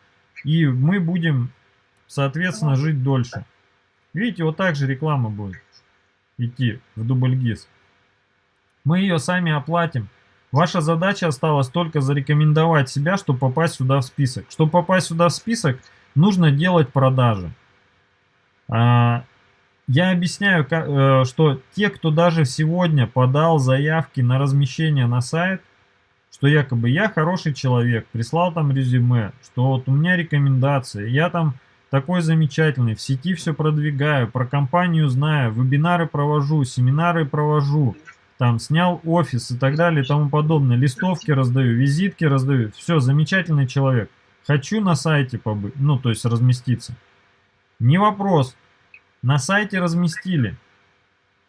И мы будем, соответственно, жить дольше. Видите, вот так же реклама будет идти в дубльгиз. Мы ее сами оплатим. Ваша задача осталась только зарекомендовать себя, чтобы попасть сюда в список. Чтобы попасть сюда в список, нужно делать продажи. Я объясняю, э, что те, кто даже сегодня подал заявки на размещение на сайт, что якобы я хороший человек, прислал там резюме, что вот у меня рекомендации, я там такой замечательный, в сети все продвигаю, про компанию знаю, вебинары провожу, семинары провожу, там снял офис и так далее и тому подобное, листовки раздаю, визитки раздаю, все, замечательный человек. Хочу на сайте побыть, ну то есть разместиться. Не вопрос. На сайте разместили.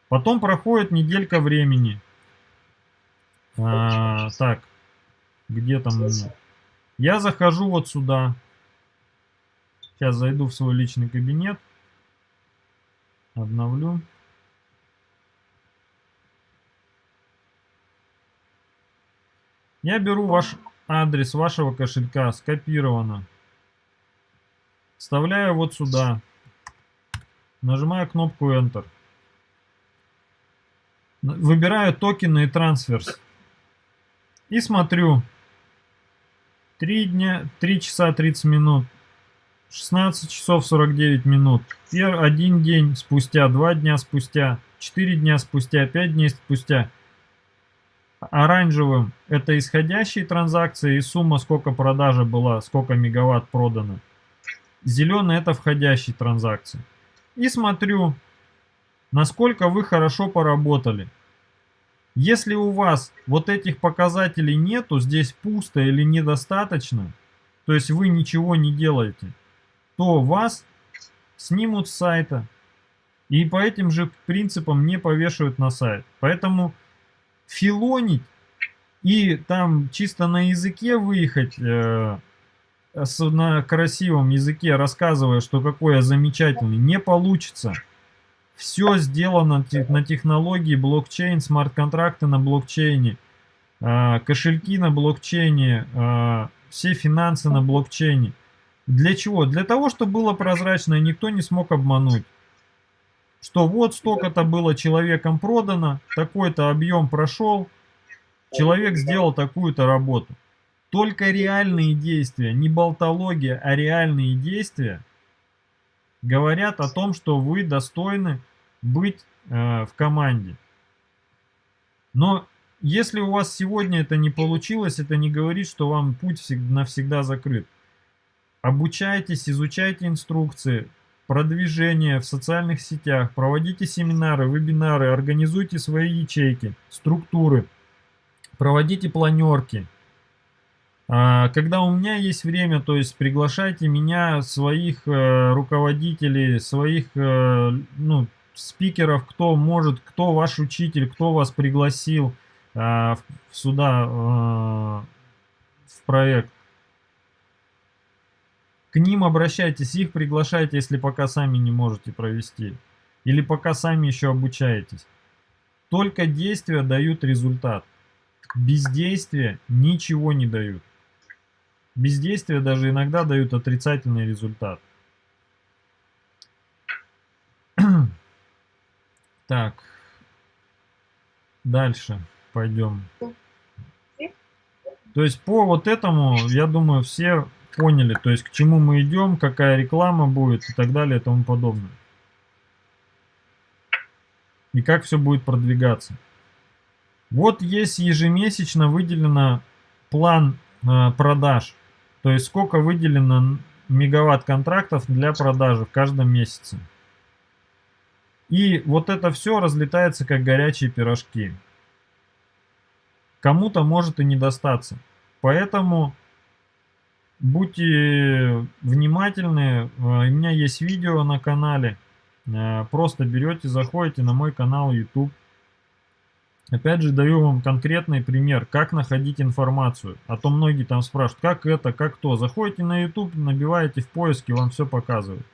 Потом проходит неделька времени. А, так, где там у меня? Я захожу вот сюда. Сейчас зайду в свой личный кабинет. Обновлю. Я беру ваш адрес вашего кошелька, скопировано. Вставляю вот сюда. Нажимаю кнопку Enter. Выбираю токены и трансферс. И смотрю. 3 дня, 3 часа 30 минут. 16 часов 49 минут. Один день спустя, 2 дня спустя, 4 дня спустя, 5 дней спустя. Оранжевым это исходящие транзакции и сумма, сколько продажа была, сколько мегаватт продано. Зеленый это входящие транзакции. И смотрю, насколько вы хорошо поработали. Если у вас вот этих показателей нету, здесь пусто или недостаточно, то есть вы ничего не делаете, то вас снимут с сайта и по этим же принципам не повешают на сайт. Поэтому филонить и там чисто на языке выехать э, на красивом языке, рассказывая, что какой я замечательный, не получится. Все сделано на технологии блокчейн, смарт-контракты на блокчейне, а, кошельки на блокчейне, а, все финансы на блокчейне. Для чего? Для того, чтобы было прозрачно и никто не смог обмануть. Что вот столько-то было человеком продано, такой-то объем прошел, человек сделал такую-то работу. Только реальные действия, не болтология, а реальные действия говорят о том, что вы достойны быть э, в команде. Но если у вас сегодня это не получилось, это не говорит, что вам путь навсегда закрыт. Обучайтесь, изучайте инструкции, продвижение в социальных сетях, проводите семинары, вебинары, организуйте свои ячейки, структуры, проводите планерки, когда у меня есть время, то есть приглашайте меня, своих э, руководителей, своих э, ну, спикеров, кто может, кто ваш учитель, кто вас пригласил а, сюда, э, в проект. К ним обращайтесь, их приглашайте, если пока сами не можете провести. Или пока сами еще обучаетесь. Только действия дают результат. Бездействия ничего не дают. Бездействия даже иногда дают отрицательный результат. Так. Дальше пойдем. То есть по вот этому, я думаю, все поняли, то есть к чему мы идем, какая реклама будет и так далее и тому подобное. И как все будет продвигаться. Вот есть ежемесячно выделено план э, продаж. То есть сколько выделено мегаватт контрактов для продажи в каждом месяце. И вот это все разлетается как горячие пирожки. Кому-то может и не достаться. Поэтому будьте внимательны. У меня есть видео на канале. Э, просто берете, заходите на мой канал YouTube. Опять же, даю вам конкретный пример, как находить информацию. А то многие там спрашивают, как это, как то. Заходите на YouTube, набиваете в поиске, вам все показывают.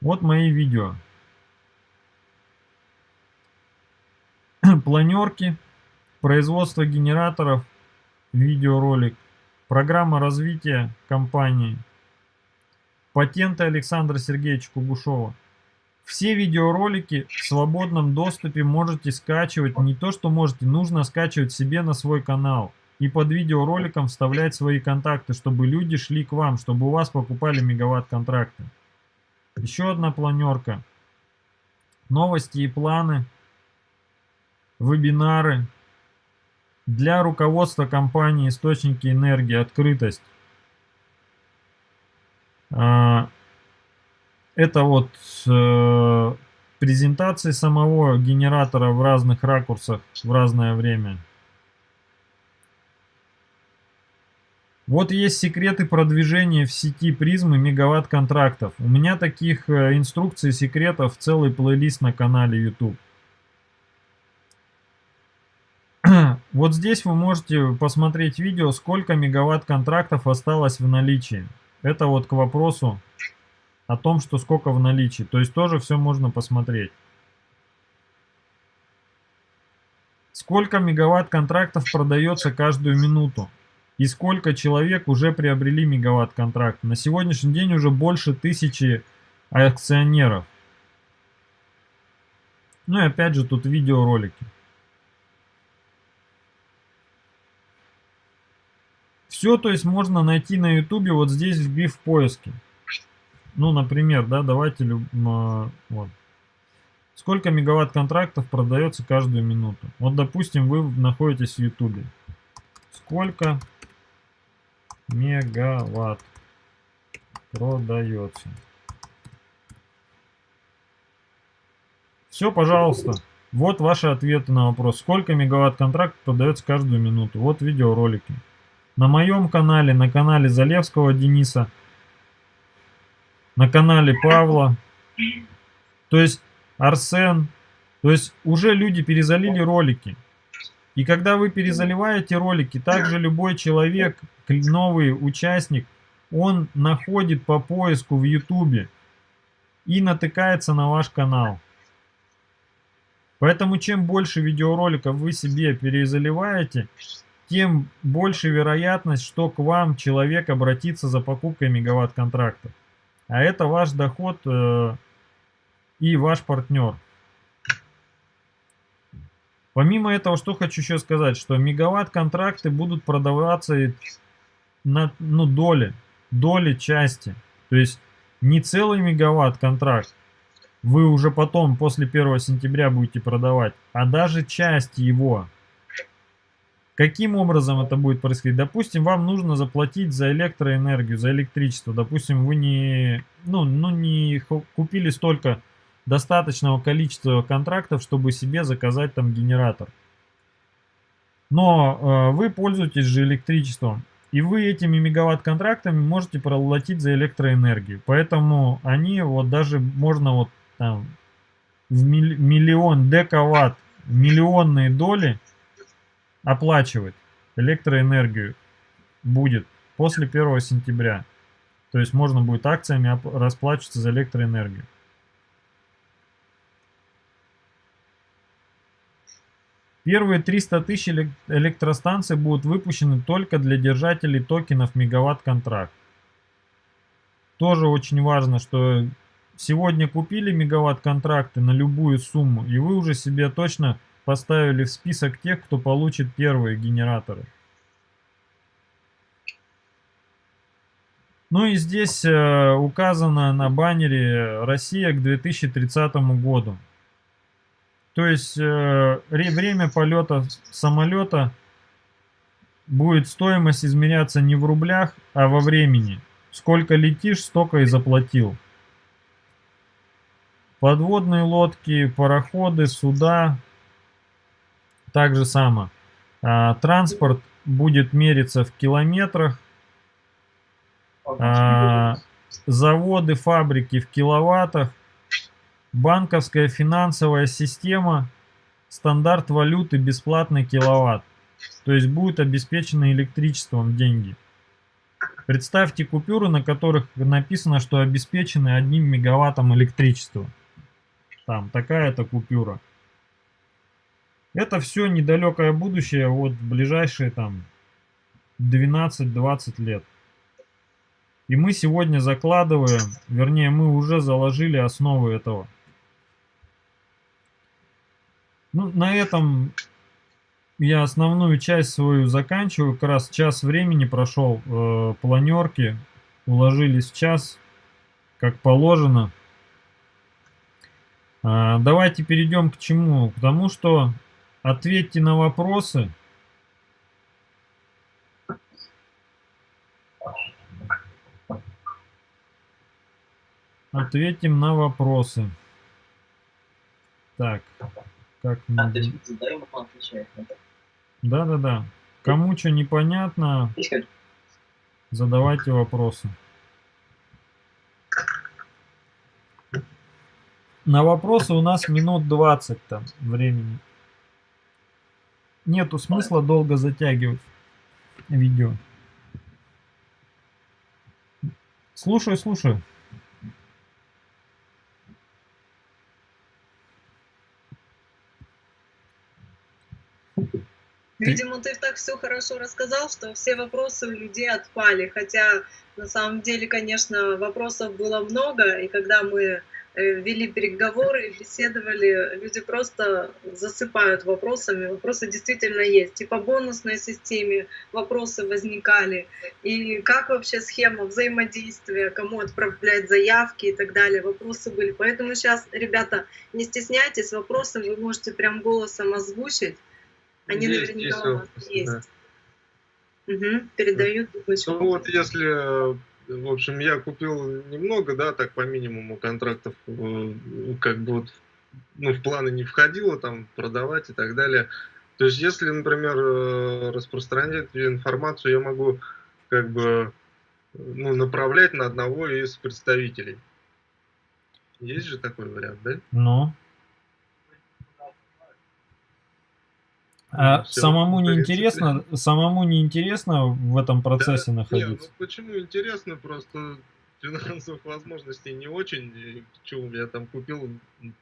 Вот мои видео. Планерки, производство генераторов, видеоролик, программа развития компании, патенты Александра Сергеевича Кугушова. Все видеоролики в свободном доступе можете скачивать. Не то, что можете, нужно скачивать себе на свой канал. И под видеороликом вставлять свои контакты, чтобы люди шли к вам, чтобы у вас покупали мегаватт-контракты. Еще одна планерка. Новости и планы. Вебинары. Для руководства компании источники энергии, открытость. Это вот э, презентации самого генератора в разных ракурсах в разное время. Вот есть секреты продвижения в сети призмы мегаватт контрактов. У меня таких э, инструкций, секретов целый плейлист на канале YouTube. Вот здесь вы можете посмотреть видео, сколько мегаватт контрактов осталось в наличии. Это вот к вопросу о том, что сколько в наличии. То есть тоже все можно посмотреть. Сколько мегаватт контрактов продается каждую минуту? и сколько человек уже приобрели мегаватт-контракт. На сегодняшний день уже больше тысячи акционеров. Ну и опять же тут видеоролики. Все, то есть можно найти на ютубе вот здесь вбив в поиске. Ну, например, да, давайте, а, вот. Сколько мегаватт контрактов продается каждую минуту? Вот, допустим, вы находитесь в ютубе. Сколько мегаватт продается. Все, пожалуйста. Вот ваши ответы на вопрос. Сколько мегаватт контракт продается каждую минуту. Вот видеоролики. На моем канале, на канале Залевского Дениса, на канале Павла. То есть Арсен. То есть уже люди перезалили ролики. И когда вы перезаливаете ролики, также любой человек, новый участник, он находит по поиску в YouTube и натыкается на ваш канал. Поэтому чем больше видеороликов вы себе перезаливаете, тем больше вероятность, что к вам человек обратится за покупкой мегаватт-контрактов. А это ваш доход э, и ваш партнер. Помимо этого, что хочу еще сказать, что мегаватт-контракты будут продаваться на ну, доли, доли части. То есть не целый мегаватт-контракт вы уже потом, после 1 сентября будете продавать, а даже часть его. Каким образом это будет происходить? Допустим, вам нужно заплатить за электроэнергию, за электричество. Допустим, вы не, ну, ну, не купили столько достаточного количества контрактов, чтобы себе заказать там генератор. Но э, вы пользуетесь же электричеством. И вы этими мегаватт-контрактами можете проплатить за электроэнергию. Поэтому они вот даже можно вот там в миллион дековатт, миллионные доли оплачивать электроэнергию будет после 1 сентября. То есть можно будет акциями расплачиваться за электроэнергию. Первые 300 тысяч электростанций будут выпущены только для держателей токенов мегаватт-контракт. Тоже очень важно, что сегодня купили мегаватт-контракты на любую сумму, и вы уже себе точно поставили в список тех, кто получит первые генераторы. Ну и здесь э, указано на баннере Россия к 2030 году. То есть э, время полета самолета будет стоимость измеряться не в рублях, а во времени. Сколько летишь, столько и заплатил. Подводные лодки, пароходы, суда. Так же само. А, транспорт будет мериться в километрах а, заводы, фабрики в киловаттах, банковская финансовая система, стандарт валюты бесплатный киловатт. То есть будет обеспечены электричеством деньги. Представьте купюры, на которых написано, что обеспечены одним мегаваттом электричества. Там такая-то купюра. Это все недалекое будущее, вот ближайшие там 12-20 лет. И мы сегодня закладываем, вернее мы уже заложили основы этого. Ну, на этом я основную часть свою заканчиваю. Как раз час времени прошел э, планерки. Уложились в час, как положено. А, давайте перейдем к чему? К тому, что ответьте на вопросы. Ответим на вопросы. Так, как мы... А, Да-да-да. Кому что непонятно, задавайте вопросы. На вопросы у нас минут 20 там времени. Нету смысла долго затягивать видео. Слушаю, слушаю. Видимо, ты так все хорошо рассказал, что все вопросы у людей отпали. Хотя на самом деле, конечно, вопросов было много, и когда мы э, вели переговоры, беседовали, люди просто засыпают вопросами. Вопросы действительно есть. И по бонусной системе вопросы возникали. И как вообще схема взаимодействия, кому отправлять заявки и так далее. Вопросы были. Поэтому сейчас, ребята, не стесняйтесь, вопросы вы можете прям голосом озвучить. Они есть, наверняка есть у вас есть. Да. Угу, передают. Ну вот если, в общем, я купил немного, да, так по минимуму контрактов, э, как бы вот, ну, в планы не входило, там, продавать и так далее. То есть, если, например, э, распространять информацию, я могу, как бы, ну, направлять на одного из представителей. Есть же такой вариант, да? Ну. А Все, самому не интересно, самому не интересно в этом процессе да, находиться? Нет, ну почему интересно, просто финансовых возможностей не очень. Чего я там купил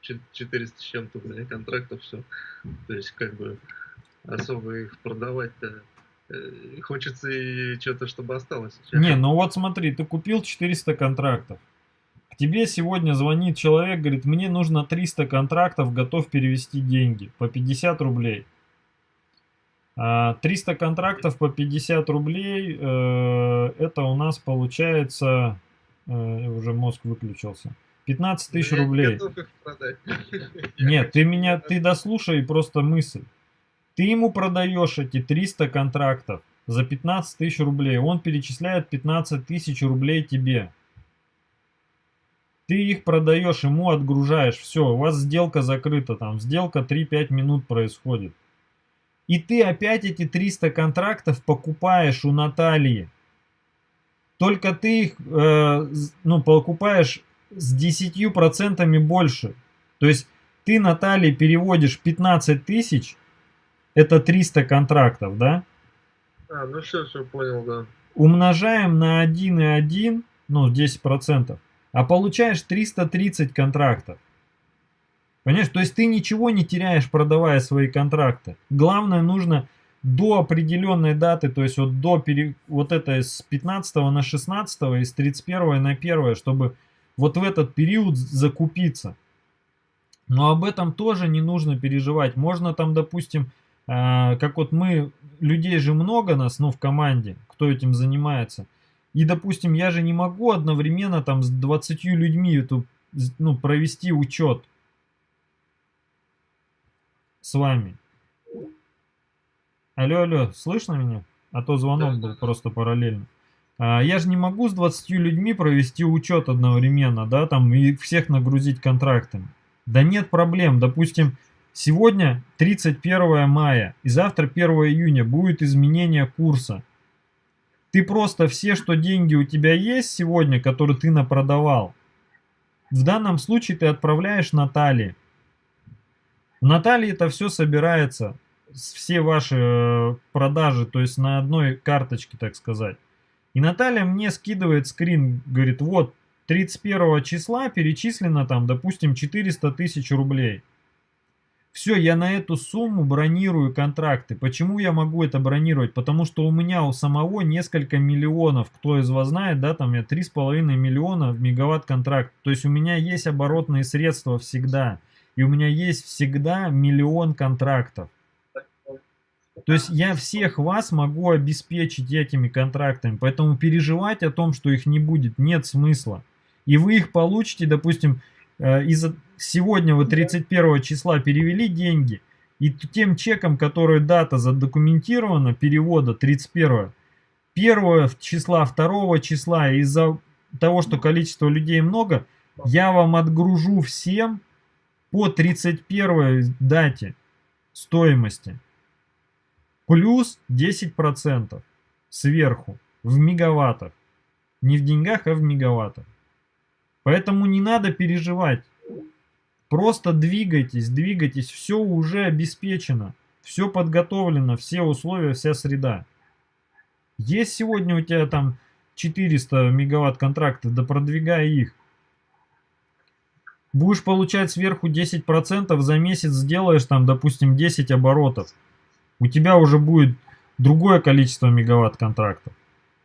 400 с чем-то контрактов, все. То есть как бы особо их продавать-то э, хочется и что-то, чтобы осталось. Не, ну вот смотри, ты купил 400 контрактов. К тебе сегодня звонит человек, говорит, мне нужно 300 контрактов, готов перевести деньги по 50 рублей. 300 а, контрактов по 50 рублей, э, это у нас получается, э, уже мозг выключился, 15 тысяч рублей. Нет, ты меня, ты дослушай просто мысль. Ты ему продаешь эти 300 контрактов за 15 тысяч рублей, он перечисляет 15 тысяч рублей тебе. Ты их продаешь, ему отгружаешь, все, у вас сделка закрыта, там сделка 3-5 минут происходит. И ты опять эти 300 контрактов покупаешь у Натальи. Только ты их э, ну, покупаешь с 10% больше. То есть ты Наталье переводишь 15 тысяч, это 300 контрактов, да? А, ну все, все понял, да. Умножаем на 1,1, ну 10%, а получаешь 330 контрактов. Понимаешь, то есть ты ничего не теряешь, продавая свои контракты. Главное, нужно до определенной даты, то есть вот до пере... вот это с 15 на 16 и с 31 на 1, чтобы вот в этот период закупиться. Но об этом тоже не нужно переживать. Можно там, допустим, э, как вот мы, людей же много нас, ну, в команде, кто этим занимается. И, допустим, я же не могу одновременно там с 20 людьми эту, ну, провести учет с вами. Алло, алло, слышно меня? А то звонок был просто параллельно. А, я же не могу с 20 людьми провести учет одновременно, да, там, и всех нагрузить контрактами. Да нет проблем, допустим, сегодня 31 мая и завтра 1 июня будет изменение курса. Ты просто все, что деньги у тебя есть сегодня, которые ты напродавал, в данном случае ты отправляешь Наталье. В Наталье это все собирается, все ваши э, продажи, то есть на одной карточке, так сказать. И Наталья мне скидывает скрин, говорит, вот, 31 числа перечислено там, допустим, 400 тысяч рублей. Все, я на эту сумму бронирую контракты. Почему я могу это бронировать? Потому что у меня у самого несколько миллионов, кто из вас знает, да, там я 3,5 миллиона в мегаватт контракт. То есть у меня есть оборотные средства всегда. И у меня есть всегда миллион контрактов. То есть я всех вас могу обеспечить этими контрактами, поэтому переживать о том, что их не будет, нет смысла. И вы их получите, допустим, э, из сегодня вы 31 числа перевели деньги, и тем чеком, который дата задокументирована, перевода 31, 1 числа, 2 числа, из-за того, что количество людей много, я вам отгружу всем по 31 дате стоимости плюс 10% сверху в мегаваттах. Не в деньгах, а в мегаваттах. Поэтому не надо переживать. Просто двигайтесь, двигайтесь, все уже обеспечено, все подготовлено, все условия, вся среда. Есть сегодня у тебя там 400 мегаватт контрактов, да продвигай их. Будешь получать сверху 10%, за месяц сделаешь там, допустим, 10 оборотов у тебя уже будет другое количество мегаватт контрактов.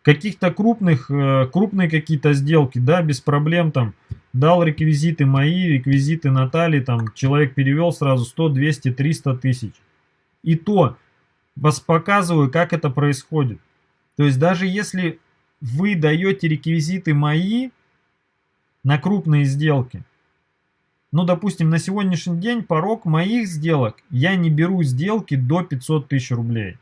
Каких-то крупных, э, крупные какие-то сделки, да, без проблем там, дал реквизиты мои, реквизиты Натальи, там, человек перевел сразу 100, 200, 300 тысяч. И то, вас показываю, как это происходит. То есть даже если вы даете реквизиты мои на крупные сделки, ну, допустим, на сегодняшний день порог моих сделок, я не беру сделки до 500 тысяч рублей.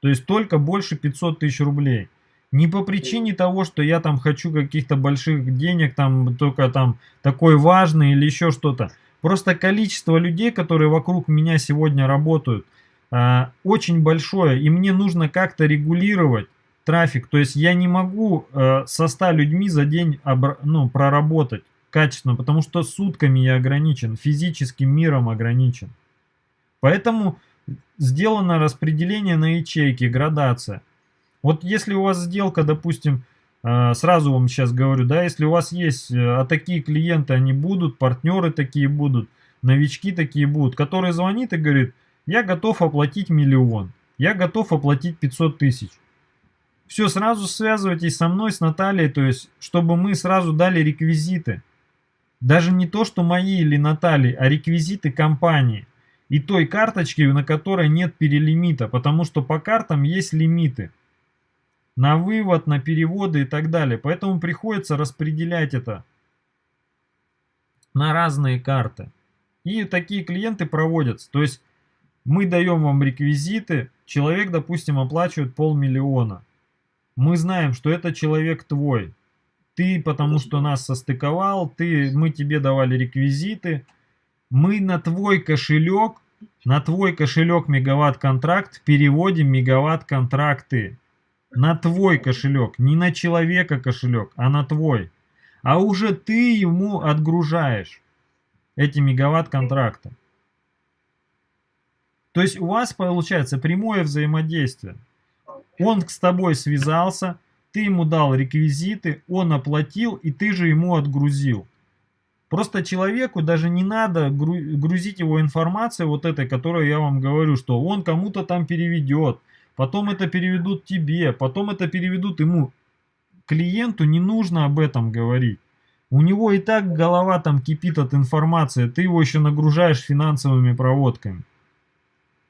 То есть только больше 500 тысяч рублей. Не по причине того, что я там хочу каких-то больших денег, там только там такой важный или еще что-то. Просто количество людей, которые вокруг меня сегодня работают, э, очень большое. И мне нужно как-то регулировать трафик. То есть я не могу э, со 100 людьми за день ну, проработать качественно, потому что сутками я ограничен, физическим миром ограничен. Поэтому сделано распределение на ячейки, градация. Вот если у вас сделка, допустим, э, сразу вам сейчас говорю, да, если у вас есть, э, а такие клиенты, они будут, партнеры такие будут, новички такие будут, которые звонит и говорит, я готов оплатить миллион, я готов оплатить 500 тысяч. Все, сразу связывайтесь со мной, с Натальей, то есть, чтобы мы сразу дали реквизиты. Даже не то, что мои или Натальи, а реквизиты компании. И той карточки, на которой нет перелимита, потому что по картам есть лимиты. На вывод, на переводы и так далее. Поэтому приходится распределять это на разные карты. И такие клиенты проводятся. То есть мы даем вам реквизиты, человек, допустим, оплачивает полмиллиона. Мы знаем, что это человек твой. Ты потому что нас состыковал, ты, мы тебе давали реквизиты. Мы на твой кошелек, на твой кошелек мегаватт-контракт переводим мегаватт-контракты. На твой кошелек, не на человека кошелек, а на твой. А уже ты ему отгружаешь эти мегаватт-контракты. То есть у вас получается прямое взаимодействие. Он с тобой связался, ты ему дал реквизиты, он оплатил, и ты же ему отгрузил. Просто человеку даже не надо грузить его информацией вот этой, которую я вам говорю, что он кому-то там переведет, потом это переведут тебе, потом это переведут ему. Клиенту не нужно об этом говорить. У него и так голова там кипит от информации, ты его еще нагружаешь финансовыми проводками.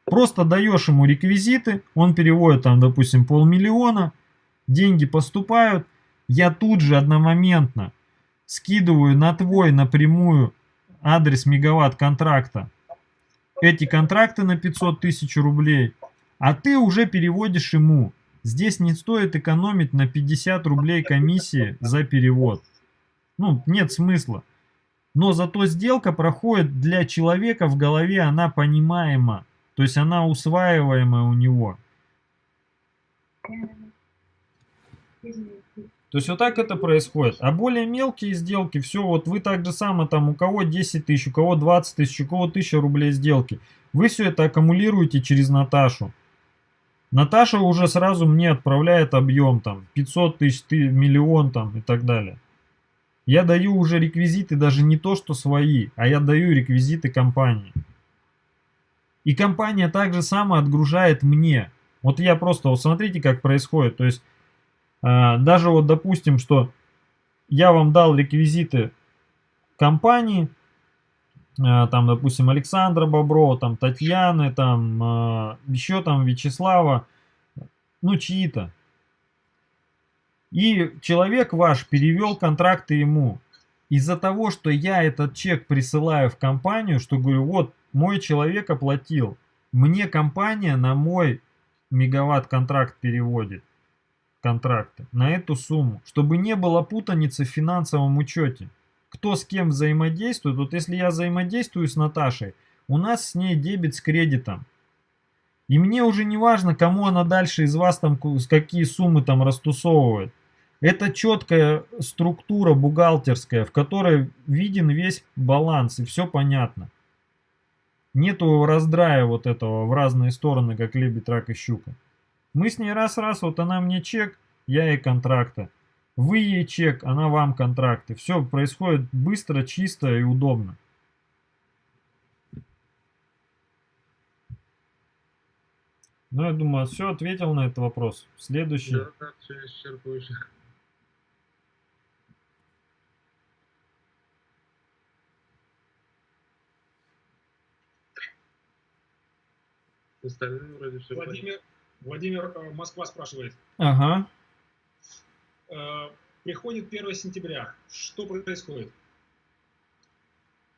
Просто даешь ему реквизиты, он переводит там, допустим, полмиллиона, деньги поступают, я тут же одномоментно скидываю на твой напрямую адрес мегаватт контракта эти контракты на 500 тысяч рублей, а ты уже переводишь ему. Здесь не стоит экономить на 50 рублей комиссии за перевод. Ну, нет смысла. Но зато сделка проходит для человека в голове, она понимаема. То есть она усваиваемая у него. То есть вот так это происходит. А более мелкие сделки, все, вот вы так же само, там у кого 10 тысяч, у кого 20 тысяч, у кого 1000 рублей сделки. Вы все это аккумулируете через Наташу. Наташа уже сразу мне отправляет объем там 500 тысяч, миллион там и так далее. Я даю уже реквизиты даже не то, что свои, а я даю реквизиты компании. И компания также само отгружает мне. Вот я просто, вот смотрите, как происходит. То есть даже вот допустим, что я вам дал реквизиты компании, а, там, допустим, Александра Боброва, там, Татьяны, там, а, еще там Вячеслава, ну, чьи-то. И человек ваш перевел контракты ему. Из-за того, что я этот чек присылаю в компанию, что говорю, вот, мой человек оплатил, мне компания на мой мегаватт контракт переводит контракты на эту сумму, чтобы не было путаницы в финансовом учете. Кто с кем взаимодействует, вот если я взаимодействую с Наташей, у нас с ней дебет с кредитом. И мне уже не важно, кому она дальше из вас там, какие суммы там растусовывает. Это четкая структура бухгалтерская, в которой виден весь баланс и все понятно. Нету раздрая вот этого в разные стороны, как лебедь, рак и щука. Мы с ней раз-раз, вот она мне чек, я ей контракты. Вы ей чек, она вам контракты. Все происходит быстро, чисто и удобно. Ну, я думаю, все ответил на этот вопрос. Следующий. Да, да, все исчерпывающе. Остальные вроде все Владимир, Владимир э, Москва спрашивает. Ага. Э, приходит 1 сентября. Что происходит?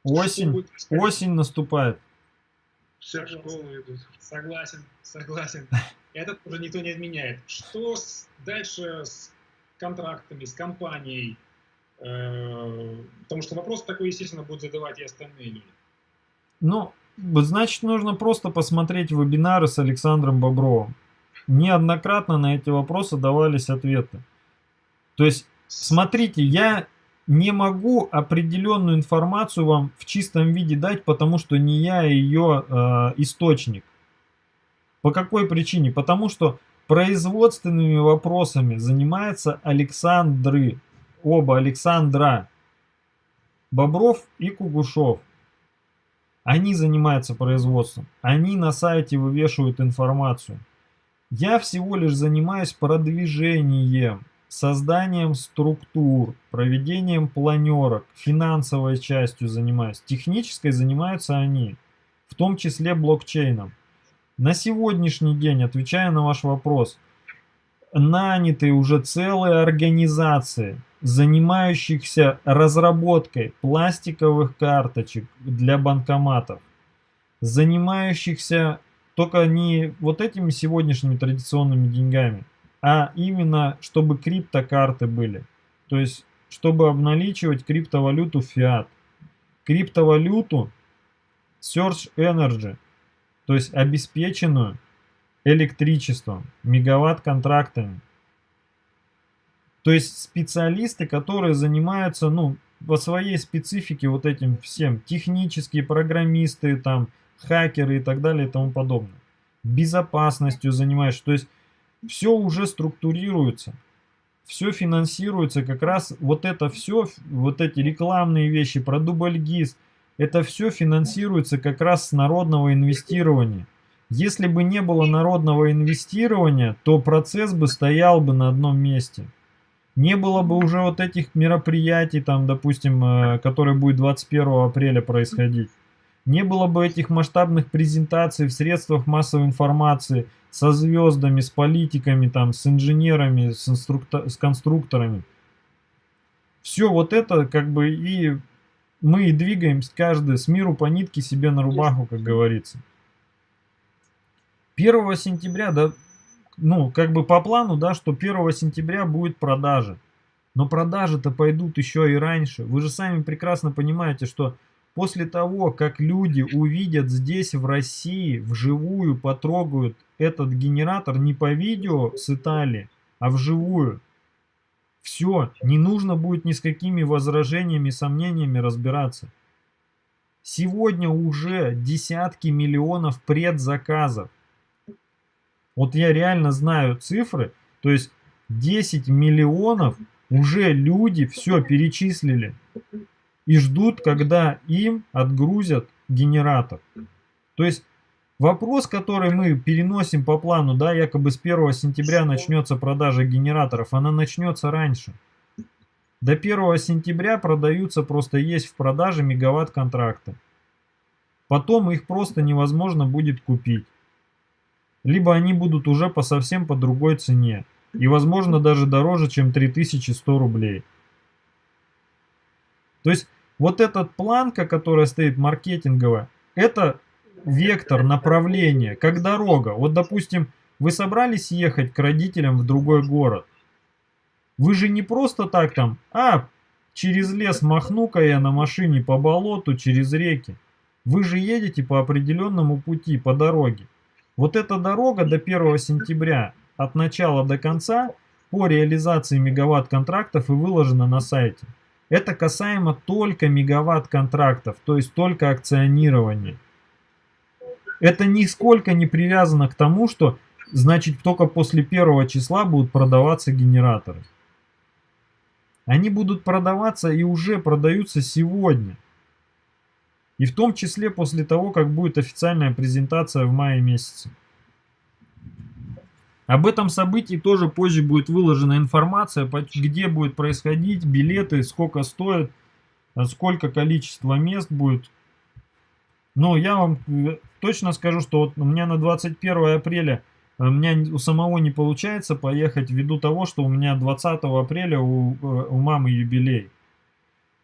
Осень. Что Осень наступает. Все в школу идут. Согласен, согласен. Это тоже никто не отменяет. Что с, дальше с контрактами, с компанией? Э, потому что вопрос такой, естественно, будут задавать и остальные люди. Ну, значит, нужно просто посмотреть вебинары с Александром Бобровым неоднократно на эти вопросы давались ответы. То есть, смотрите, я не могу определенную информацию вам в чистом виде дать, потому что не я ее э, источник. По какой причине? Потому что производственными вопросами занимается Александры, оба Александра, Бобров и Кугушов. Они занимаются производством, они на сайте вывешивают информацию. Я всего лишь занимаюсь продвижением, созданием структур, проведением планерок, финансовой частью занимаюсь. Технической занимаются они, в том числе блокчейном. На сегодняшний день, отвечая на ваш вопрос, наняты уже целые организации, занимающихся разработкой пластиковых карточек для банкоматов, занимающихся только не вот этими сегодняшними традиционными деньгами, а именно, чтобы криптокарты были. То есть, чтобы обналичивать криптовалюту фиат. Криптовалюту Search Energy, то есть обеспеченную электричеством, мегаватт-контрактами. То есть специалисты, которые занимаются, ну, по своей специфике вот этим всем, технические программисты, там, хакеры и так далее и тому подобное. Безопасностью занимаешься. То есть все уже структурируется. все финансируется как раз, вот это все, вот эти рекламные вещи про дубльгиз, это все финансируется как раз с народного инвестирования. Если бы не было народного инвестирования, то процесс бы стоял бы на одном месте. Не было бы уже вот этих мероприятий, там, допустим, э, которые будет 21 апреля происходить. Не было бы этих масштабных презентаций в средствах массовой информации со звездами, с политиками, там, с инженерами, с, инструкто с конструкторами. Все вот это как бы и мы и двигаемся каждый с миру по нитке себе на рубаху, как говорится. 1 сентября, да, ну, как бы по плану, да, что 1 сентября будет продажа. Но продажи-то пойдут еще и раньше. Вы же сами прекрасно понимаете, что после того, как люди увидят здесь, в России, вживую, потрогают этот генератор не по видео с Италии, а вживую, все, не нужно будет ни с какими возражениями, сомнениями разбираться. Сегодня уже десятки миллионов предзаказов. Вот я реально знаю цифры, то есть 10 миллионов уже люди все перечислили и ждут, когда им отгрузят генератор. То есть вопрос, который мы переносим по плану, да, якобы с 1 сентября начнется продажа генераторов, она начнется раньше. До 1 сентября продаются, просто есть в продаже мегаватт контракты. Потом их просто невозможно будет купить либо они будут уже по совсем по другой цене, и возможно даже дороже, чем 3100 рублей. То есть вот этот планка, которая стоит маркетинговая, это вектор направления, как дорога. Вот допустим, вы собрались ехать к родителям в другой город. Вы же не просто так там, а, через лес махну-ка я на машине по болоту, через реки. Вы же едете по определенному пути, по дороге. Вот эта дорога до 1 сентября от начала до конца по реализации мегаватт-контрактов и выложена на сайте. Это касаемо только мегаватт-контрактов, то есть только акционирования. Это нисколько не привязано к тому, что значит только после первого числа будут продаваться генераторы. Они будут продаваться и уже продаются сегодня. И в том числе после того, как будет официальная презентация в мае месяце. Об этом событии тоже позже будет выложена информация, где будет происходить, билеты, сколько стоит, сколько количество мест будет. Но я вам э, точно скажу, что вот у меня на 21 апреля э, у меня у самого не получается поехать ввиду того, что у меня 20 апреля у, э, у мамы юбилей.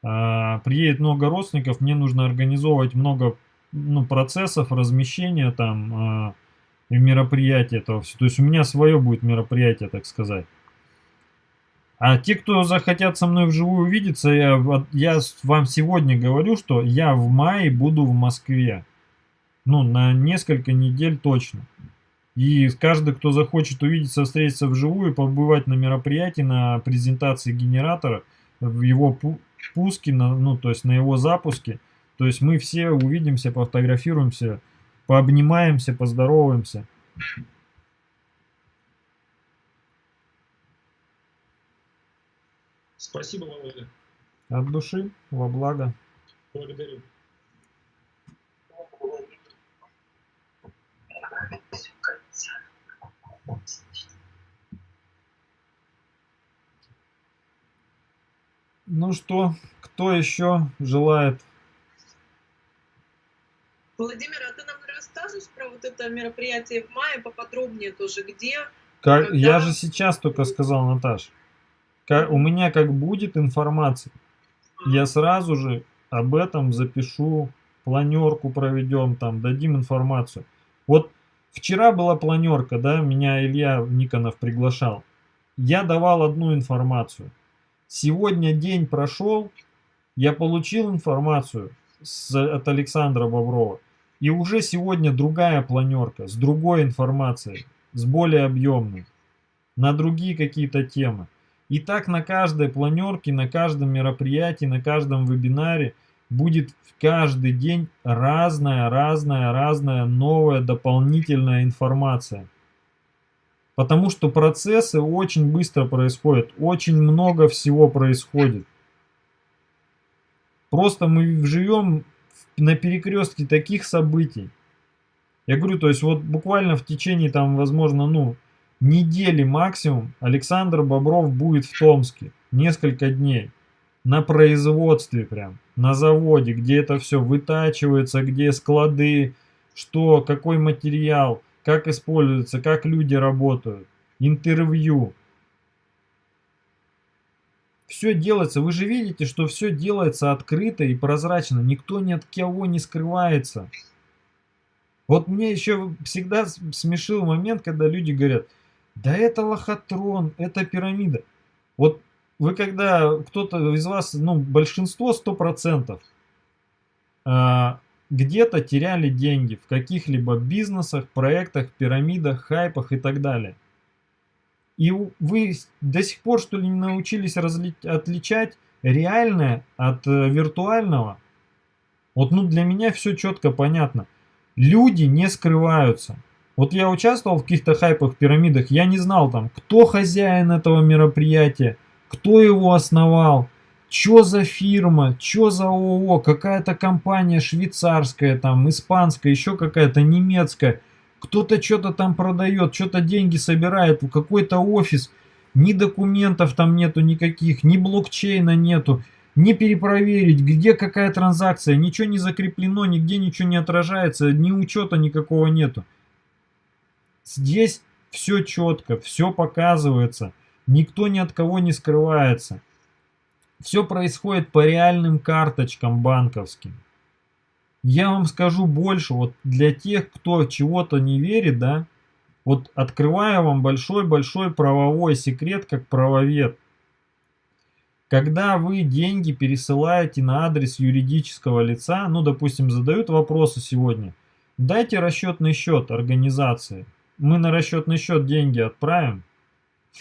А, приедет много родственников, мне нужно организовывать много ну, процессов размещения там а, и мероприятия этого все. То есть у меня свое будет мероприятие, так сказать. А те, кто захотят со мной вживую увидеться, я, я вам сегодня говорю, что я в мае буду в Москве. Ну, на несколько недель точно. И каждый, кто захочет увидеться, встретиться вживую, побывать на мероприятии, на презентации генератора, в его пуске, ну, то есть на его запуске. То есть мы все увидимся, пофотографируемся, пообнимаемся, поздороваемся. Спасибо, Володя. От души, во благо. Благодарю. Ну что, кто еще желает? Владимир, а ты нам расскажешь про вот это мероприятие в мае поподробнее тоже, где? Как, когда... Я же сейчас только сказал, Наташ. Как, у меня как будет информация, а. я сразу же об этом запишу, планерку проведем, там, дадим информацию. Вот вчера была планерка, да, меня Илья Никонов приглашал. Я давал одну информацию. Сегодня день прошел, я получил информацию с, от Александра Боброва, и уже сегодня другая планерка с другой информацией, с более объемной, на другие какие-то темы. И так на каждой планерке, на каждом мероприятии, на каждом вебинаре будет каждый день разная, разная, разная новая дополнительная информация. Потому что процессы очень быстро происходят, очень много всего происходит. Просто мы живем на перекрестке таких событий. Я говорю, то есть вот буквально в течение там, возможно, ну, недели максимум Александр Бобров будет в Томске. Несколько дней. На производстве прям, на заводе, где это все вытачивается, где склады, что, какой материал, как используется, как люди работают. Интервью. Все делается, вы же видите, что все делается открыто и прозрачно. Никто ни от кого не скрывается. Вот мне еще всегда смешил момент, когда люди говорят, да это лохотрон, это пирамида. Вот вы когда, кто-то из вас, ну большинство, сто процентов, а, где-то теряли деньги в каких-либо бизнесах, проектах, пирамидах, хайпах и так далее. И вы до сих пор, что ли, не научились отличать реальное от э, виртуального? Вот, ну, для меня все четко понятно. Люди не скрываются. Вот я участвовал в каких-то хайпах, пирамидах, я не знал там, кто хозяин этого мероприятия, кто его основал, что за фирма, что за ООО, какая-то компания швейцарская, там, испанская, еще какая-то немецкая – кто-то что-то там продает, что-то деньги собирает в какой-то офис. Ни документов там нету никаких, ни блокчейна нету. Не перепроверить, где какая транзакция. Ничего не закреплено, нигде ничего не отражается, ни учета никакого нету. Здесь все четко, все показывается. Никто ни от кого не скрывается. Все происходит по реальным карточкам банковским. Я вам скажу больше, вот для тех, кто чего-то не верит, да, вот открываю вам большой-большой правовой секрет, как правовед. Когда вы деньги пересылаете на адрес юридического лица, ну, допустим, задают вопросы сегодня, дайте расчетный счет организации. Мы на расчетный счет деньги отправим.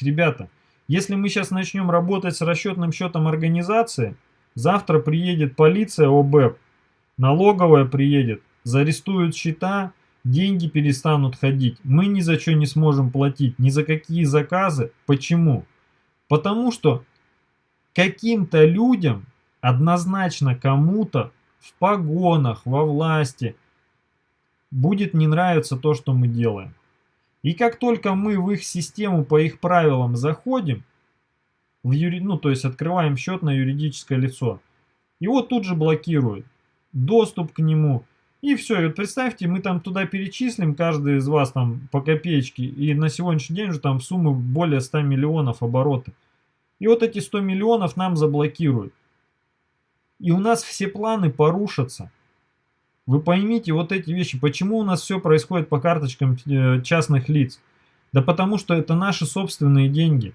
Ребята, если мы сейчас начнем работать с расчетным счетом организации, завтра приедет полиция ОБЭП, Налоговая приедет, зарестуют счета, деньги перестанут ходить. Мы ни за что не сможем платить, ни за какие заказы. Почему? Потому что каким-то людям, однозначно кому-то в погонах, во власти, будет не нравиться то, что мы делаем. И как только мы в их систему по их правилам заходим, в юри... ну то есть открываем счет на юридическое лицо, его тут же блокируют доступ к нему. И все, и вот представьте, мы там туда перечислим, каждый из вас там по копеечке, и на сегодняшний день уже там суммы более 100 миллионов обороты. И вот эти 100 миллионов нам заблокируют. И у нас все планы порушатся. Вы поймите вот эти вещи, почему у нас все происходит по карточкам э, частных лиц. Да потому что это наши собственные деньги.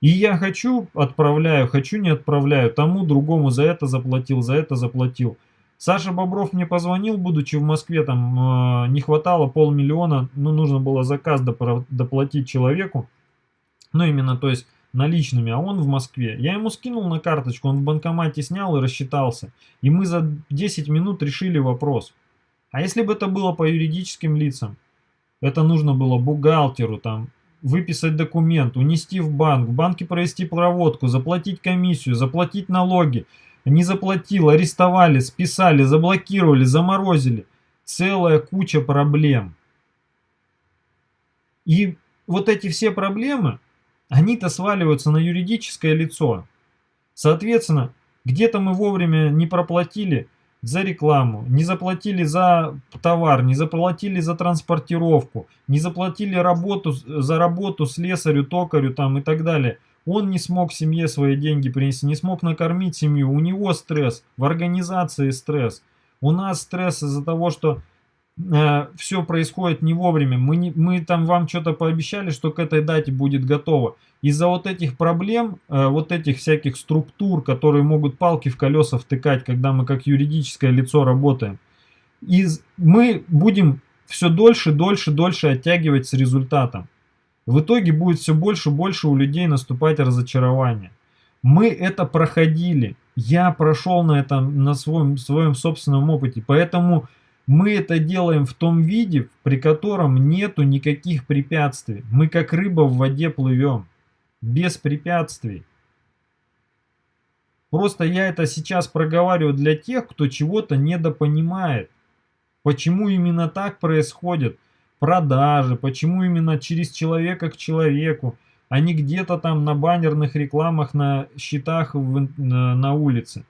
И я хочу, отправляю, хочу, не отправляю, тому другому за это заплатил, за это заплатил. Саша Бобров мне позвонил, будучи в Москве, там э, не хватало полмиллиона, ну нужно было заказ доплатить человеку, ну именно, то есть наличными, а он в Москве. Я ему скинул на карточку, он в банкомате снял и рассчитался. И мы за 10 минут решили вопрос. А если бы это было по юридическим лицам? Это нужно было бухгалтеру, там, выписать документ, унести в банк, в банке провести проводку, заплатить комиссию, заплатить налоги. Не заплатил, арестовали, списали, заблокировали, заморозили. Целая куча проблем. И вот эти все проблемы, они-то сваливаются на юридическое лицо. Соответственно, где-то мы вовремя не проплатили, за рекламу, не заплатили за товар, не заплатили за транспортировку, не заплатили работу, за работу слесарю, токарю там и так далее. Он не смог семье свои деньги принести, не смог накормить семью, у него стресс, в организации стресс. У нас стресс из-за того, что э, все происходит не вовремя. Мы, не, мы там вам что-то пообещали, что к этой дате будет готово. Из-за вот этих проблем, э, вот этих всяких структур, которые могут палки в колеса втыкать, когда мы как юридическое лицо работаем, из, мы будем все дольше, дольше, дольше оттягивать с результатом. В итоге будет все больше больше у людей наступать разочарование. Мы это проходили. Я прошел на этом, на своем, своем собственном опыте. Поэтому Мы это делаем в том виде, при котором нету никаких препятствий. Мы как рыба в воде плывем. Без препятствий. Просто я это сейчас проговариваю для тех, кто чего-то недопонимает. Почему именно так происходит продажи, почему именно через человека к человеку, а не где-то там на баннерных рекламах на счетах в, на, на улице.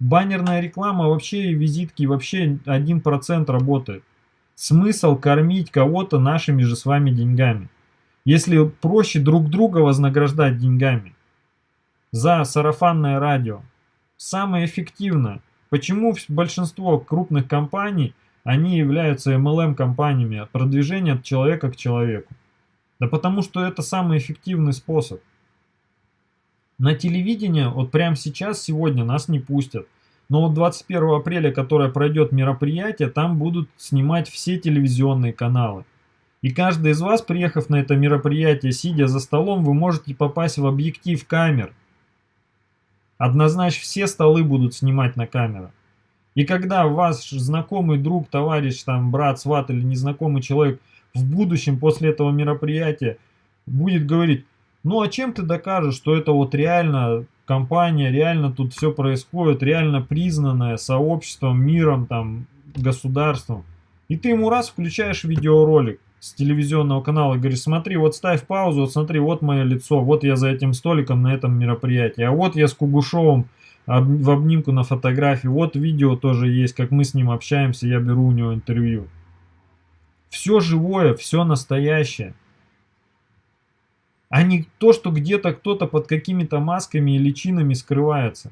Баннерная реклама вообще и визитки вообще 1% работает. Смысл кормить кого-то нашими же с вами деньгами. Если проще друг друга вознаграждать деньгами за сарафанное радио. Самое эффективное. Почему большинство крупных компаний, они являются MLM-компаниями, продвижение от человека к человеку? Да потому что это самый эффективный способ. На телевидение вот прямо сейчас, сегодня нас не пустят. Но вот 21 апреля, которое пройдет мероприятие, там будут снимать все телевизионные каналы. И каждый из вас, приехав на это мероприятие, сидя за столом, вы можете попасть в объектив камер. Однозначно все столы будут снимать на камеру. И когда ваш знакомый друг, товарищ, там, брат, сват или незнакомый человек в будущем после этого мероприятия будет говорить, ну а чем ты докажешь, что это вот реально компания, реально тут все происходит, реально признанная сообществом, миром, там, государством. И ты ему раз включаешь видеоролик с телевизионного канала и говоришь, смотри, вот ставь паузу, вот смотри, вот мое лицо, вот я за этим столиком на этом мероприятии, а вот я с Кугушовым в обнимку на фотографии, вот видео тоже есть, как мы с ним общаемся, я беру у него интервью. Все живое, все настоящее а не то, что где-то кто-то под какими-то масками и личинами скрывается.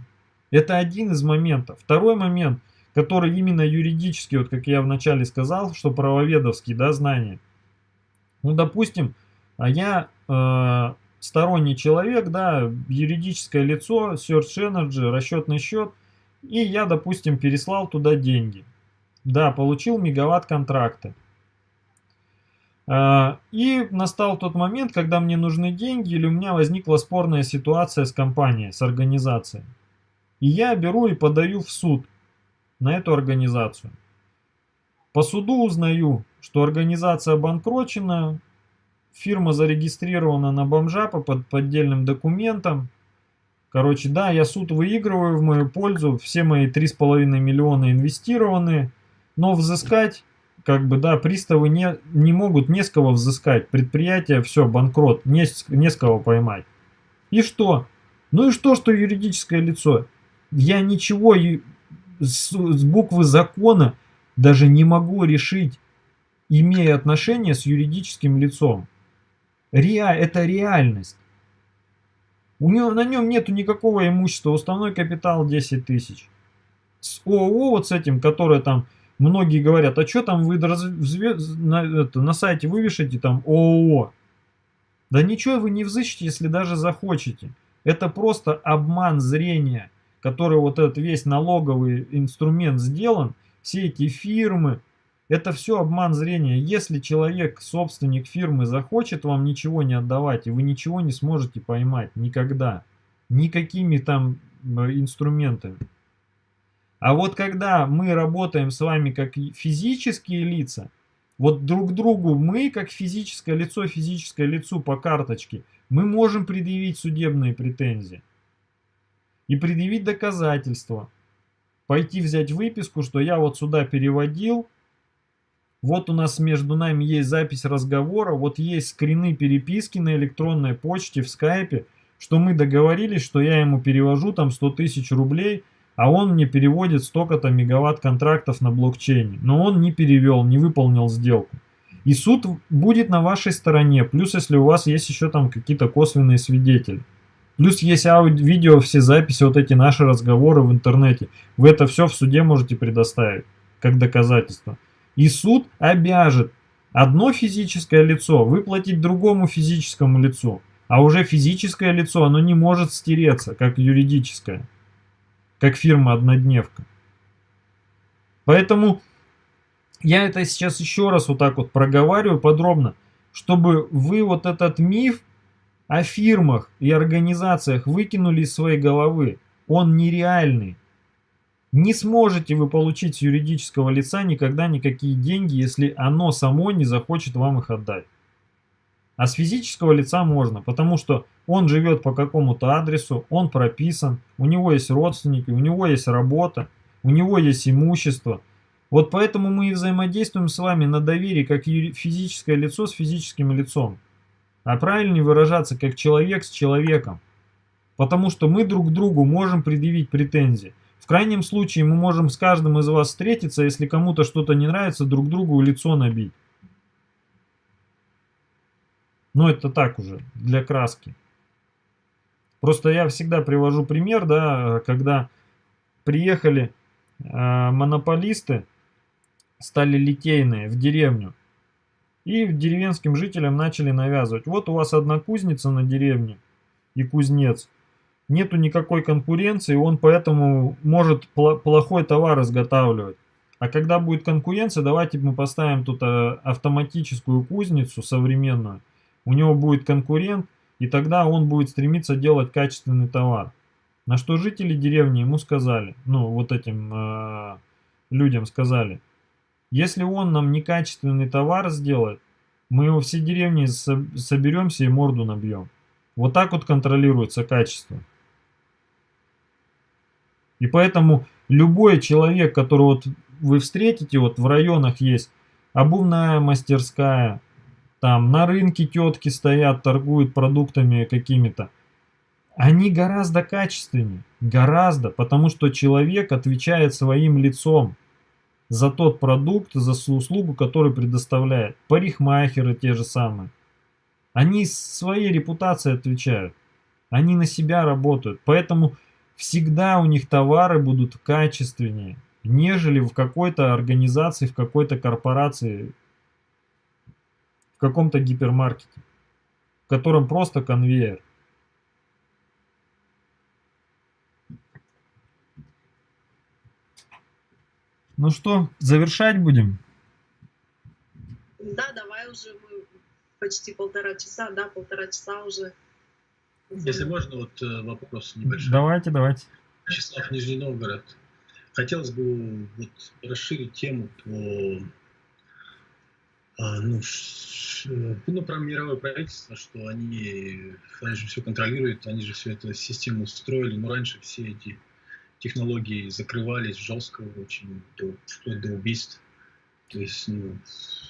Это один из моментов. Второй момент, который именно юридический, вот как я вначале сказал, что правоведовский, да, знания. Ну, допустим, а я э, сторонний человек, да, юридическое лицо, Search Energy, расчетный счет, и я, допустим, переслал туда деньги. Да, получил мегаватт контракты. А, и настал тот момент, когда мне нужны деньги или у меня возникла спорная ситуация с компанией, с организацией. И я беру и подаю в суд на эту организацию. По суду узнаю, что организация обанкрочена, фирма зарегистрирована на бомжа по поддельным документам. Короче, да, я суд выигрываю в мою пользу, все мои 3,5 миллиона инвестированы, но взыскать как бы, да, приставы не, не могут не с кого взыскать. Предприятие, все, банкрот, не, не с кого поймать. И что? Ну и что, что юридическое лицо? Я ничего с, с буквы закона даже не могу решить, имея отношение с юридическим лицом. Реа это реальность. У него, на нем нету никакого имущества, уставной капитал 10 тысяч. С ООО вот с этим, которое там Многие говорят, а что там вы на, это, на сайте вывешите там ООО? Да ничего вы не взыщете, если даже захочете. Это просто обман зрения, который вот этот весь налоговый инструмент сделан, все эти фирмы, это все обман зрения. Если человек, собственник фирмы, захочет вам ничего не отдавать, и вы ничего не сможете поймать никогда, никакими там э, инструментами. А вот когда мы работаем с вами как физические лица, вот друг другу мы, как физическое лицо, физическое лицо по карточке, мы можем предъявить судебные претензии. И предъявить доказательства. Пойти взять выписку, что я вот сюда переводил, вот у нас между нами есть запись разговора, вот есть скрины переписки на электронной почте, в скайпе, что мы договорились, что я ему перевожу там 100 тысяч рублей – а он мне переводит столько-то мегаватт контрактов на блокчейне. Но он не перевел, не выполнил сделку. И суд будет на вашей стороне, плюс если у вас есть еще там какие-то косвенные свидетели. Плюс есть аудио, видео, все записи, вот эти наши разговоры в интернете. Вы это все в суде можете предоставить, как доказательство. И суд обяжет одно физическое лицо выплатить другому физическому лицу. А уже физическое лицо, оно не может стереться, как юридическое как фирма-однодневка. Поэтому я это сейчас еще раз вот так вот проговариваю подробно, чтобы вы вот этот миф о фирмах и организациях выкинули из своей головы. Он нереальный. Не сможете вы получить с юридического лица никогда никакие деньги, если оно само не захочет вам их отдать. А с физического лица можно, потому что он живет по какому-то адресу, он прописан, у него есть родственники, у него есть работа, у него есть имущество. Вот поэтому мы и взаимодействуем с вами на доверии, как физическое лицо с физическим лицом. А правильнее выражаться, как человек с человеком. Потому что мы друг другу можем предъявить претензии. В крайнем случае мы можем с каждым из вас встретиться, если кому-то что-то не нравится, друг другу лицо набить. Но это так уже, для краски. Просто я всегда привожу пример, да, когда приехали э, монополисты, стали литейные в деревню. И деревенским жителям начали навязывать. Вот у вас одна кузница на деревне и кузнец. Нету никакой конкуренции, он поэтому может плохой товар изготавливать. А когда будет конкуренция, давайте мы поставим тут э, автоматическую кузницу современную. У него будет конкурент, и тогда он будет стремиться делать качественный товар. На что жители деревни ему сказали, ну вот этим э, людям сказали, если он нам некачественный товар сделает, мы его все деревни соберемся и морду набьем. Вот так вот контролируется качество. И поэтому любой человек, которого вот вы встретите, вот в районах есть обувная мастерская, там на рынке тетки стоят, торгуют продуктами какими-то. Они гораздо качественнее, гораздо, потому что человек отвечает своим лицом за тот продукт, за услугу, которую предоставляет. Парикмахеры те же самые. Они своей репутацией отвечают. Они на себя работают. Поэтому всегда у них товары будут качественнее, нежели в какой-то организации, в какой-то корпорации, в каком-то гипермаркете, в котором просто конвейер. Ну что, завершать будем? Да, давай уже мы почти полтора часа, да, полтора часа уже. Если можно, вот э, вопрос небольшой. Давайте, давайте. Вячеслав, Нижний Новгород. Хотелось бы вот расширить тему по ну, ш, ну, про мировое правительство, что они, они же все контролируют, они же все эту систему устроили, но раньше все эти технологии закрывались жестко очень, до, вплоть до убийств, то есть ну,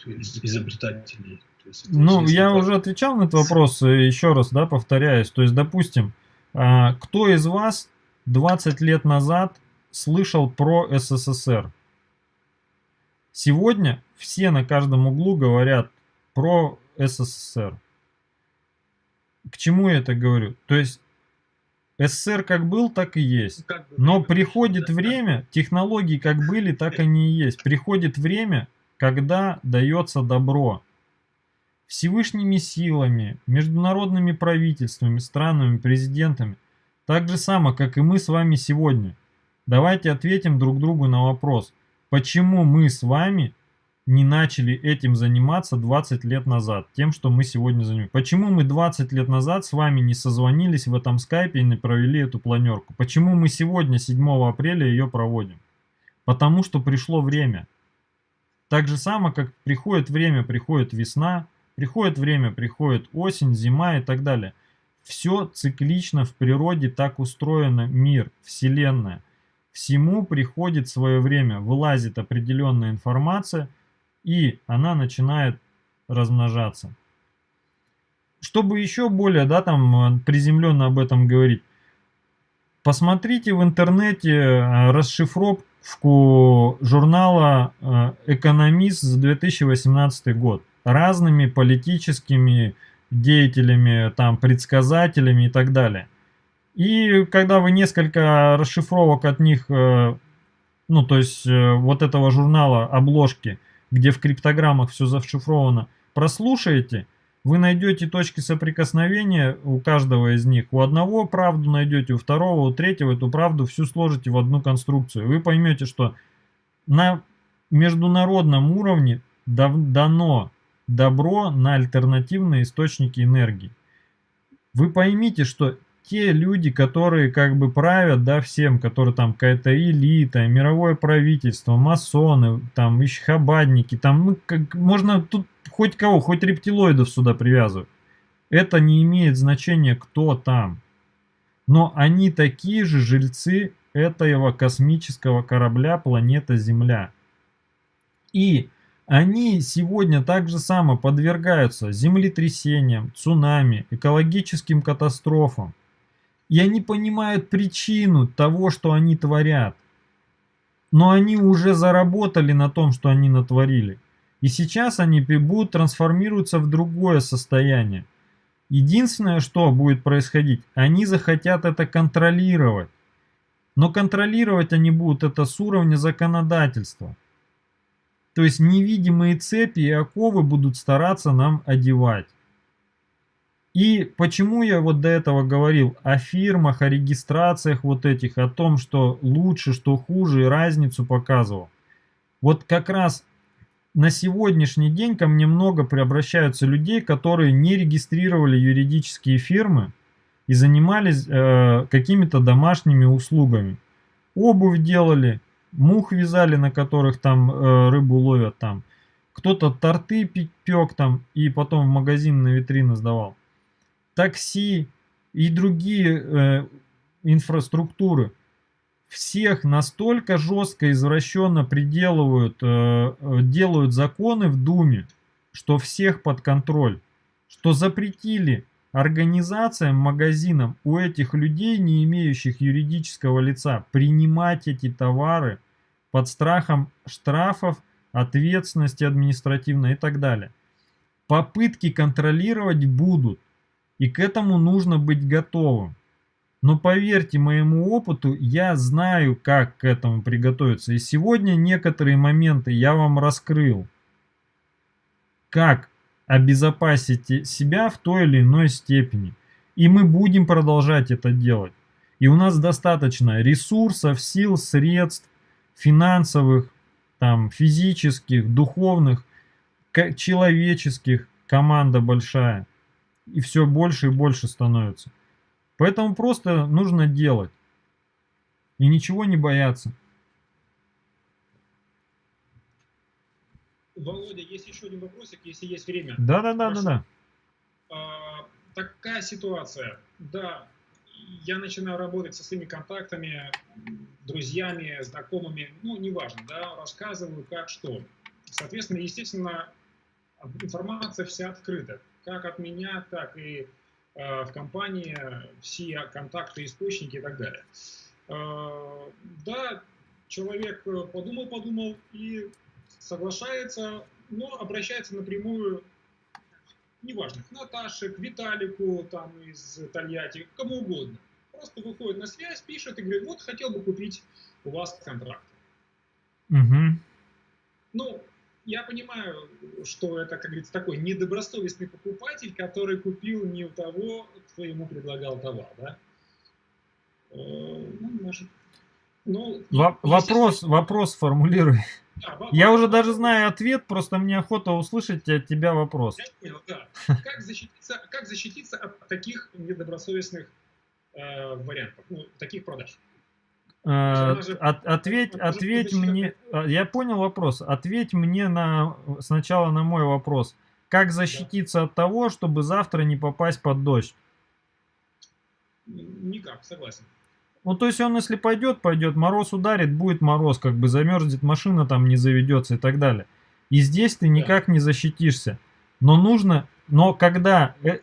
изобретателей. есть, ну, я уже отвечал на этот вопрос, э, еще раз, да, повторяюсь. То есть, допустим, а, кто из вас 20 лет назад слышал про СССР? Сегодня все на каждом углу говорят про СССР. К чему я это говорю? То есть СССР как был, так и есть. Но приходит время, технологии как были, так они и есть. Приходит время, когда дается добро. Всевышними силами, международными правительствами, странами, президентами. Так же само, как и мы с вами сегодня. Давайте ответим друг другу на вопрос. Почему мы с вами не начали этим заниматься 20 лет назад, тем, что мы сегодня занимаемся. Почему мы 20 лет назад с вами не созвонились в этом скайпе и не провели эту планерку? Почему мы сегодня, 7 апреля, ее проводим? Потому что пришло время. Так же само, как приходит время, приходит весна, приходит время, приходит осень, зима и так далее. Все циклично в природе так устроено мир, вселенная. Всему приходит свое время, вылазит определенная информация – и она начинает размножаться. Чтобы еще более, да, там, приземленно об этом говорить, посмотрите в интернете э, расшифровку журнала э, «Экономист» за 2018 год разными политическими деятелями, там, предсказателями и так далее. И когда вы несколько расшифровок от них, э, ну, то есть вот этого журнала, обложки, где в криптограммах все зашифровано, прослушаете, вы найдете точки соприкосновения у каждого из них. У одного правду найдете, у второго, у третьего эту правду всю сложите в одну конструкцию. Вы поймете, что на международном уровне дано добро на альтернативные источники энергии. Вы поймите, что те люди, которые как бы правят, да, всем, которые там какая-то элита, мировое правительство, масоны, там, еще хабадники, там, ну, как, можно тут хоть кого, хоть рептилоидов сюда привязывать. Это не имеет значения, кто там. Но они такие же жильцы этого космического корабля планета Земля. И они сегодня так же само подвергаются землетрясениям, цунами, экологическим катастрофам. И они понимают причину того, что они творят. Но они уже заработали на том, что они натворили. И сейчас они будут трансформироваться в другое состояние. Единственное, что будет происходить, они захотят это контролировать. Но контролировать они будут это с уровня законодательства. То есть невидимые цепи и оковы будут стараться нам одевать. И почему я вот до этого говорил о фирмах, о регистрациях вот этих, о том, что лучше, что хуже, и разницу показывал. Вот как раз на сегодняшний день ко мне много приобращаются людей, которые не регистрировали юридические фирмы и занимались э, какими-то домашними услугами. Обувь делали, мух вязали, на которых там э, рыбу ловят там. Кто-то торты пек там и потом в магазин на витрины сдавал. Такси и другие э, инфраструктуры. Всех настолько жестко извращенно приделывают, э, э, делают законы в Думе, что всех под контроль. Что запретили организациям, магазинам у этих людей, не имеющих юридического лица, принимать эти товары под страхом штрафов, ответственности административной и так далее. Попытки контролировать будут, и к этому нужно быть готовым. Но поверьте моему опыту, я знаю, как к этому приготовиться. И сегодня некоторые моменты я вам раскрыл. Как обезопасить себя в той или иной степени. И мы будем продолжать это делать. И у нас достаточно ресурсов, сил, средств, финансовых, там, физических, духовных, человеческих, команда большая. И все больше и больше становится. Поэтому просто нужно делать. И ничего не бояться. Володя, есть еще один вопросик, если есть время. Да, да, да, да, да. А, такая ситуация. Да, я начинаю работать со своими контактами, друзьями, знакомыми, ну, неважно, да, рассказываю, как что. Соответственно, естественно, информация вся открыта, как от меня, так и э, в компании, все контакты, источники и так далее. Э, да, человек подумал-подумал и соглашается, но обращается напрямую неважно, к Наташе, к Виталику там из Тольятти, кому угодно. Просто выходит на связь, пишет и говорит, вот хотел бы купить у вас контракт. Угу. Ну, я понимаю, что это, как говорится, такой недобросовестный покупатель, который купил не у того, кто ему предлагал товар, да? Э, ну, может... Ну, вопрос, вопрос формулируй. Да, Я уже даже знаю ответ, просто мне охота услышать от тебя вопрос. Я понял, да. Как защититься, как защититься от таких недобросовестных э, вариантов, ну, таких продаж? Э, от, ответь, ответь мне, э, я понял вопрос, ответь мне на, сначала на мой вопрос. Как защититься да. от того, чтобы завтра не попасть под дождь? Никак, согласен. Ну, то есть он, если пойдет, пойдет, мороз ударит, будет мороз, как бы замерзнет машина, там не заведется и так далее. И здесь ты никак не защитишься. Но нужно, но когда э,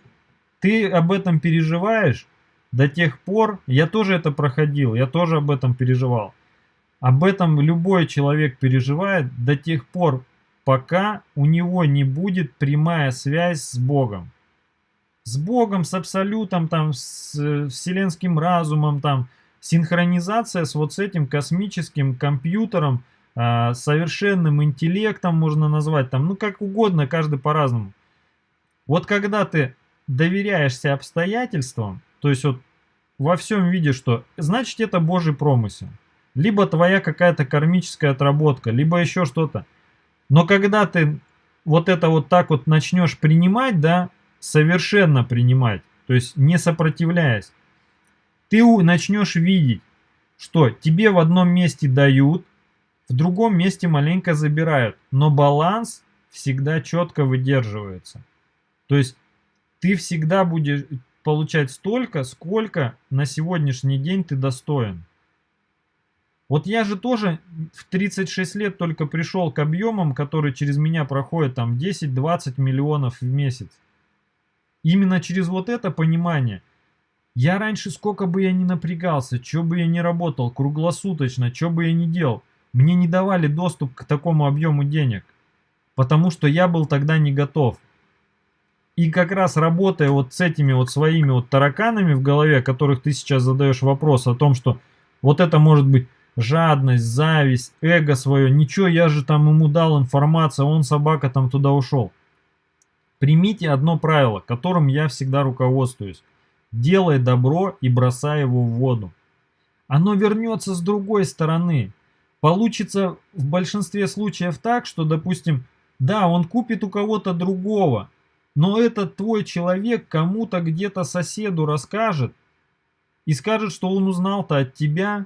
ты об этом переживаешь, до тех пор, я тоже это проходил, я тоже об этом переживал. Об этом любой человек переживает до тех пор, пока у него не будет прямая связь с Богом. С Богом, с Абсолютом, там, с э, вселенским разумом, там, синхронизация с вот с этим космическим компьютером, э, совершенным интеллектом можно назвать, там, ну как угодно, каждый по-разному. Вот когда ты доверяешься обстоятельствам, то есть вот во всем видишь, что значит это Божий промысел. Либо твоя какая-то кармическая отработка, либо еще что-то. Но когда ты вот это вот так вот начнешь принимать, да, совершенно принимать, то есть не сопротивляясь, ты начнешь видеть, что тебе в одном месте дают, в другом месте маленько забирают, но баланс всегда четко выдерживается. То есть ты всегда будешь получать столько, сколько на сегодняшний день ты достоин. Вот я же тоже в 36 лет только пришел к объемам, которые через меня проходят там 10-20 миллионов в месяц. Именно через вот это понимание. Я раньше сколько бы я ни напрягался, что бы я ни работал круглосуточно, что бы я ни делал, мне не давали доступ к такому объему денег. Потому что я был тогда не готов. И как раз работая вот с этими вот своими вот тараканами в голове, которых ты сейчас задаешь вопрос о том, что вот это может быть жадность, зависть, эго свое, ничего, я же там ему дал информацию, он собака там туда ушел. Примите одно правило, которым я всегда руководствуюсь. Делай добро и бросай его в воду. Оно вернется с другой стороны. Получится в большинстве случаев так, что, допустим, да, он купит у кого-то другого, но этот твой человек кому-то где-то соседу расскажет и скажет, что он узнал-то от тебя,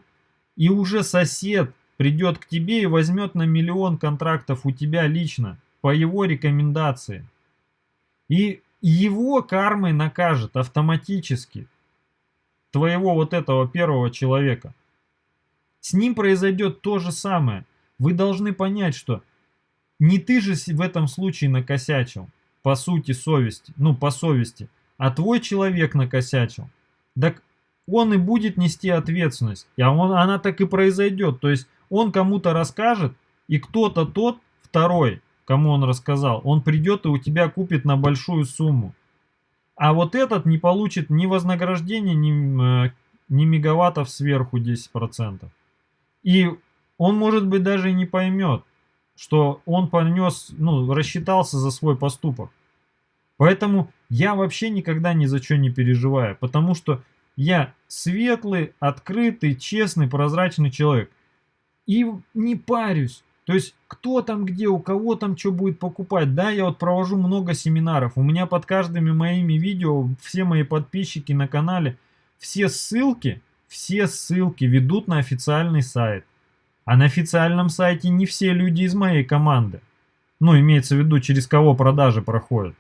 и уже сосед придет к тебе и возьмет на миллион контрактов у тебя лично, по его рекомендации. И его кармой накажет автоматически твоего вот этого первого человека. С ним произойдет то же самое. Вы должны понять, что не ты же в этом случае накосячил, по сути совести, ну по совести, а твой человек накосячил. Так он и будет нести ответственность. И он, она так и произойдет. То есть он кому-то расскажет, и кто-то тот, второй, кому он рассказал, он придет и у тебя купит на большую сумму. А вот этот не получит ни вознаграждения, ни, э, ни мегаваттов сверху 10%. И он, может быть, даже и не поймет, что он понес, ну, рассчитался за свой поступок. Поэтому я вообще никогда ни за что не переживаю, потому что я светлый, открытый, честный, прозрачный человек. И не парюсь. То есть, кто там где, у кого там что будет покупать. Да, я вот провожу много семинаров. У меня под каждыми моими видео, все мои подписчики на канале, все ссылки, все ссылки ведут на официальный сайт. А на официальном сайте не все люди из моей команды. Ну, имеется в виду, через кого продажи проходят.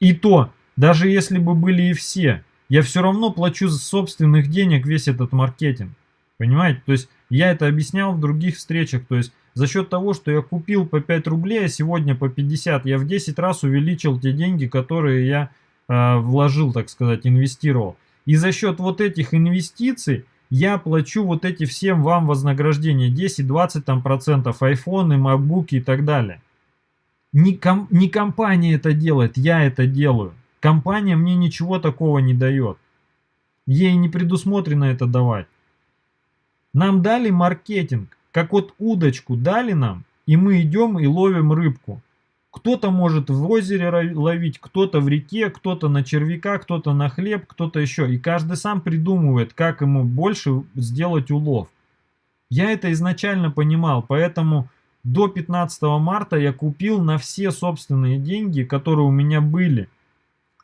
И то, даже если бы были и все, я все равно плачу за собственных денег весь этот маркетинг. Понимаете? То есть я это объяснял в других встречах. То есть за счет того, что я купил по 5 рублей, а сегодня по 50, я в 10 раз увеличил те деньги, которые я э, вложил, так сказать, инвестировал. И за счет вот этих инвестиций я плачу вот эти всем вам вознаграждения 10-20 там процентов, айфоны, макбуки и так далее. Не, ком, не компания это делает, я это делаю. Компания мне ничего такого не дает. Ей не предусмотрено это давать. Нам дали маркетинг, как вот удочку дали нам, и мы идем и ловим рыбку. Кто-то может в озере ловить, кто-то в реке, кто-то на червяка, кто-то на хлеб, кто-то еще. И каждый сам придумывает, как ему больше сделать улов. Я это изначально понимал, поэтому до 15 марта я купил на все собственные деньги, которые у меня были –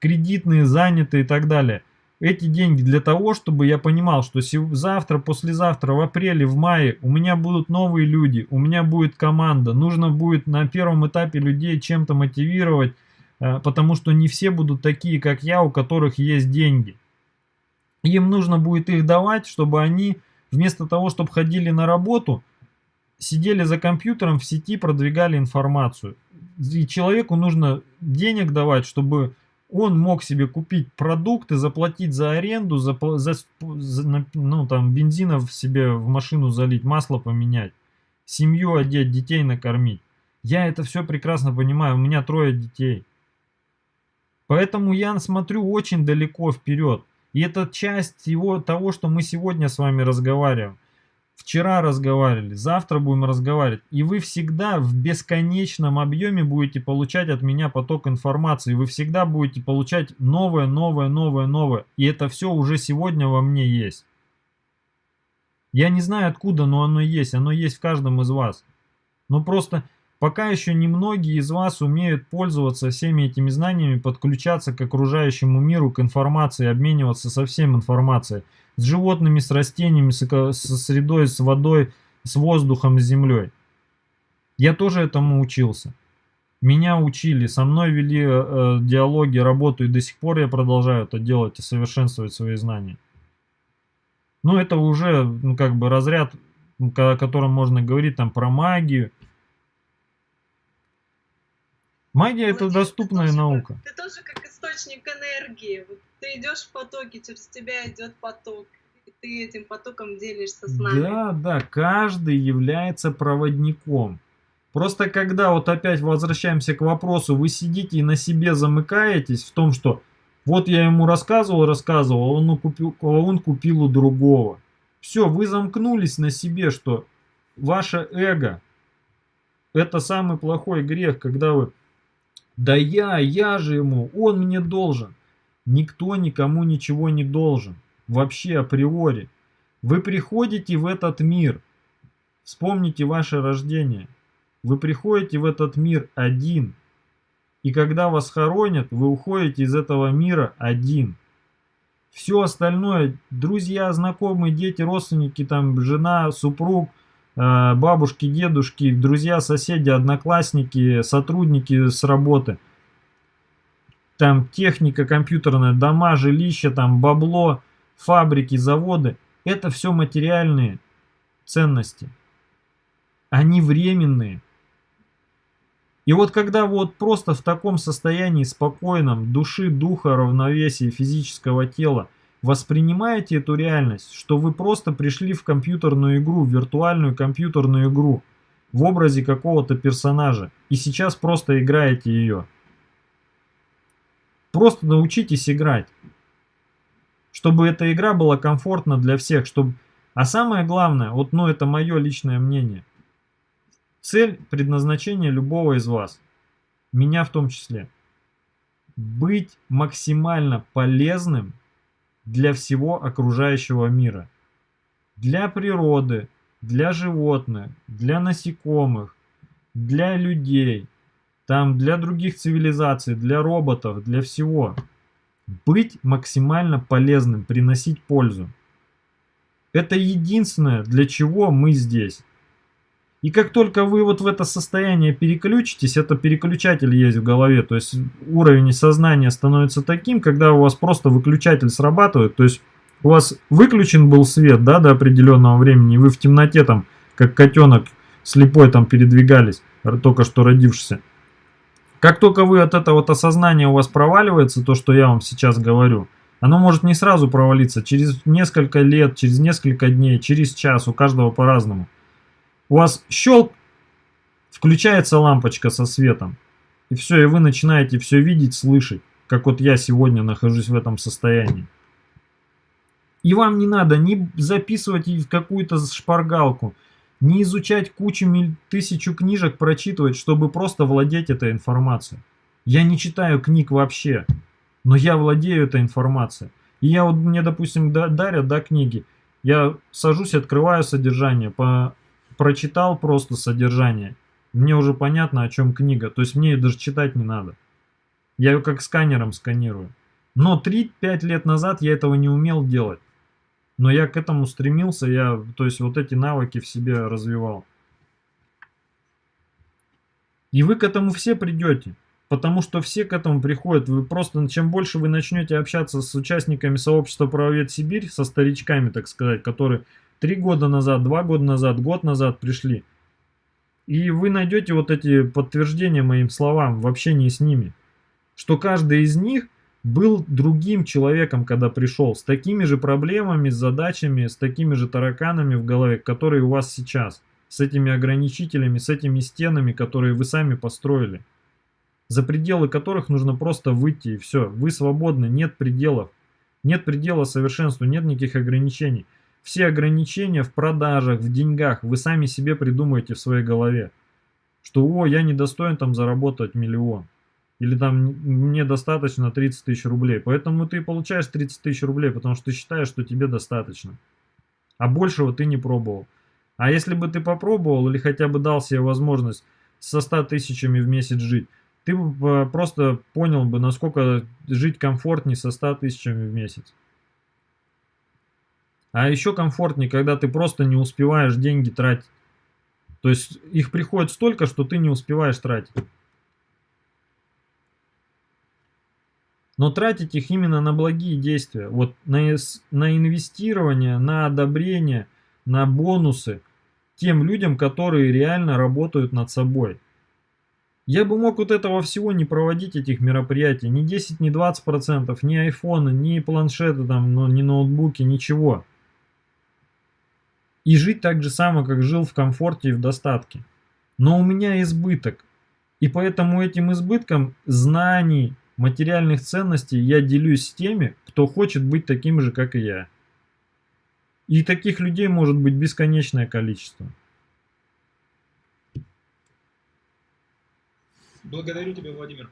кредитные, занятые и так далее. Эти деньги для того, чтобы я понимал, что завтра, послезавтра, в апреле, в мае у меня будут новые люди, у меня будет команда. Нужно будет на первом этапе людей чем-то мотивировать, э, потому что не все будут такие, как я, у которых есть деньги. Им нужно будет их давать, чтобы они вместо того, чтобы ходили на работу, сидели за компьютером в сети, продвигали информацию. И человеку нужно денег давать, чтобы он мог себе купить продукты, заплатить за аренду, за, за, за ну, там, бензинов себе в машину залить, масло поменять, семью одеть, детей накормить. Я это все прекрасно понимаю, у меня трое детей. Поэтому я смотрю очень далеко вперед. И это часть его, того, что мы сегодня с вами разговариваем. Вчера разговаривали, завтра будем разговаривать. И вы всегда в бесконечном объеме будете получать от меня поток информации. Вы всегда будете получать новое, новое, новое, новое. И это все уже сегодня во мне есть. Я не знаю откуда, но оно есть. Оно есть в каждом из вас. Но просто Пока еще немногие из вас умеют пользоваться всеми этими знаниями, подключаться к окружающему миру, к информации, обмениваться со всем информацией. С животными, с растениями, со средой, с водой, с воздухом, с землей. Я тоже этому учился. Меня учили, со мной вели э, э, диалоги, работу, и до сих пор я продолжаю это делать и совершенствовать свои знания. Ну, это уже, ну, как бы разряд, о котором можно говорить там про магию. Магия это доступная ты наука. Как, ты тоже как источник энергии. Вот ты идешь в потоке, через тебя идет поток. И ты этим потоком делишься с нами. Да, да, каждый является проводником. Просто когда вот опять возвращаемся к вопросу, вы сидите и на себе замыкаетесь в том, что вот я ему рассказывал, рассказывал, а он купил, а он купил у другого. Все, вы замкнулись на себе, что ваше эго это самый плохой грех, когда вы да я, я же ему, он мне должен. Никто никому ничего не должен. Вообще априори. Вы приходите в этот мир. Вспомните ваше рождение. Вы приходите в этот мир один. И когда вас хоронят, вы уходите из этого мира один. Все остальное, друзья, знакомые, дети, родственники, там, жена, супруг, бабушки, дедушки, друзья, соседи, одноклассники, сотрудники с работы. Там техника компьютерная, дома, жилища, там бабло, фабрики, заводы. Это все материальные ценности. Они временные. И вот когда вот просто в таком состоянии спокойном, души, духа, равновесия физического тела, воспринимаете эту реальность, что вы просто пришли в компьютерную игру, в виртуальную компьютерную игру, в образе какого-то персонажа, и сейчас просто играете ее. Просто научитесь играть, чтобы эта игра была комфортна для всех, чтобы... А самое главное, вот ну это мое личное мнение – Цель предназначения любого из вас, меня в том числе, быть максимально полезным для всего окружающего мира. Для природы, для животных, для насекомых, для людей, там для других цивилизаций, для роботов, для всего. Быть максимально полезным, приносить пользу. Это единственное, для чего мы здесь. И как только вы вот в это состояние переключитесь, это переключатель есть в голове, то есть уровень сознания становится таким, когда у вас просто выключатель срабатывает, то есть у вас выключен был свет, да, до определенного времени, вы в темноте там, как котенок слепой там передвигались, только что родившийся. Как только вы от этого вот осознания у вас проваливается, то, что я вам сейчас говорю, оно может не сразу провалиться, через несколько лет, через несколько дней, через час, у каждого по-разному у вас щелк, включается лампочка со светом. И все, и вы начинаете все видеть, слышать, как вот я сегодня нахожусь в этом состоянии. И вам не надо ни записывать в какую-то шпаргалку, не изучать кучу тысячу книжек, прочитывать, чтобы просто владеть этой информацией. Я не читаю книг вообще, но я владею этой информацией. И я вот, мне, допустим, дарят, да, книги, я сажусь, открываю содержание, по прочитал просто содержание, мне уже понятно, о чем книга. То есть мне ее даже читать не надо. Я ее как сканером сканирую. Но 3-5 лет назад я этого не умел делать. Но я к этому стремился, я, то есть вот эти навыки в себе развивал. И вы к этому все придете. Потому что все к этому приходят. Вы просто, чем больше вы начнете общаться с участниками сообщества правовед Сибирь, со старичками, так сказать, которые три года назад, два года назад, год назад пришли. И вы найдете вот эти подтверждения моим словам в общении с ними. Что каждый из них был другим человеком, когда пришел, с такими же проблемами, с задачами, с такими же тараканами в голове, которые у вас сейчас. С этими ограничителями, с этими стенами, которые вы сами построили. За пределы которых нужно просто выйти и все. Вы свободны, нет пределов. Нет предела совершенству, нет никаких ограничений. Все ограничения в продажах, в деньгах вы сами себе придумаете в своей голове. Что, о, я не достоин там заработать миллион. Или там мне достаточно 30 тысяч рублей. Поэтому ты получаешь 30 тысяч рублей, потому что ты считаешь, что тебе достаточно. А большего ты не пробовал. А если бы ты попробовал или хотя бы дал себе возможность со 100 тысячами в месяц жить, ты бы просто понял бы, насколько жить комфортнее со 100 тысячами в месяц. А еще комфортнее, когда ты просто не успеваешь деньги тратить. То есть их приходит столько, что ты не успеваешь тратить. Но тратить их именно на благие действия. Вот на, на инвестирование, на одобрение, на бонусы тем людям, которые реально работают над собой. Я бы мог вот этого всего не проводить, этих мероприятий. Ни 10, ни 20 процентов, ни айфоны, ни планшеты, там, ну, ни ноутбуки, ничего. И жить так же само, как жил в комфорте и в достатке. Но у меня избыток. И поэтому этим избытком знаний, материальных ценностей я делюсь с теми, кто хочет быть таким же, как и я. И таких людей может быть бесконечное количество. Благодарю тебя, Владимир.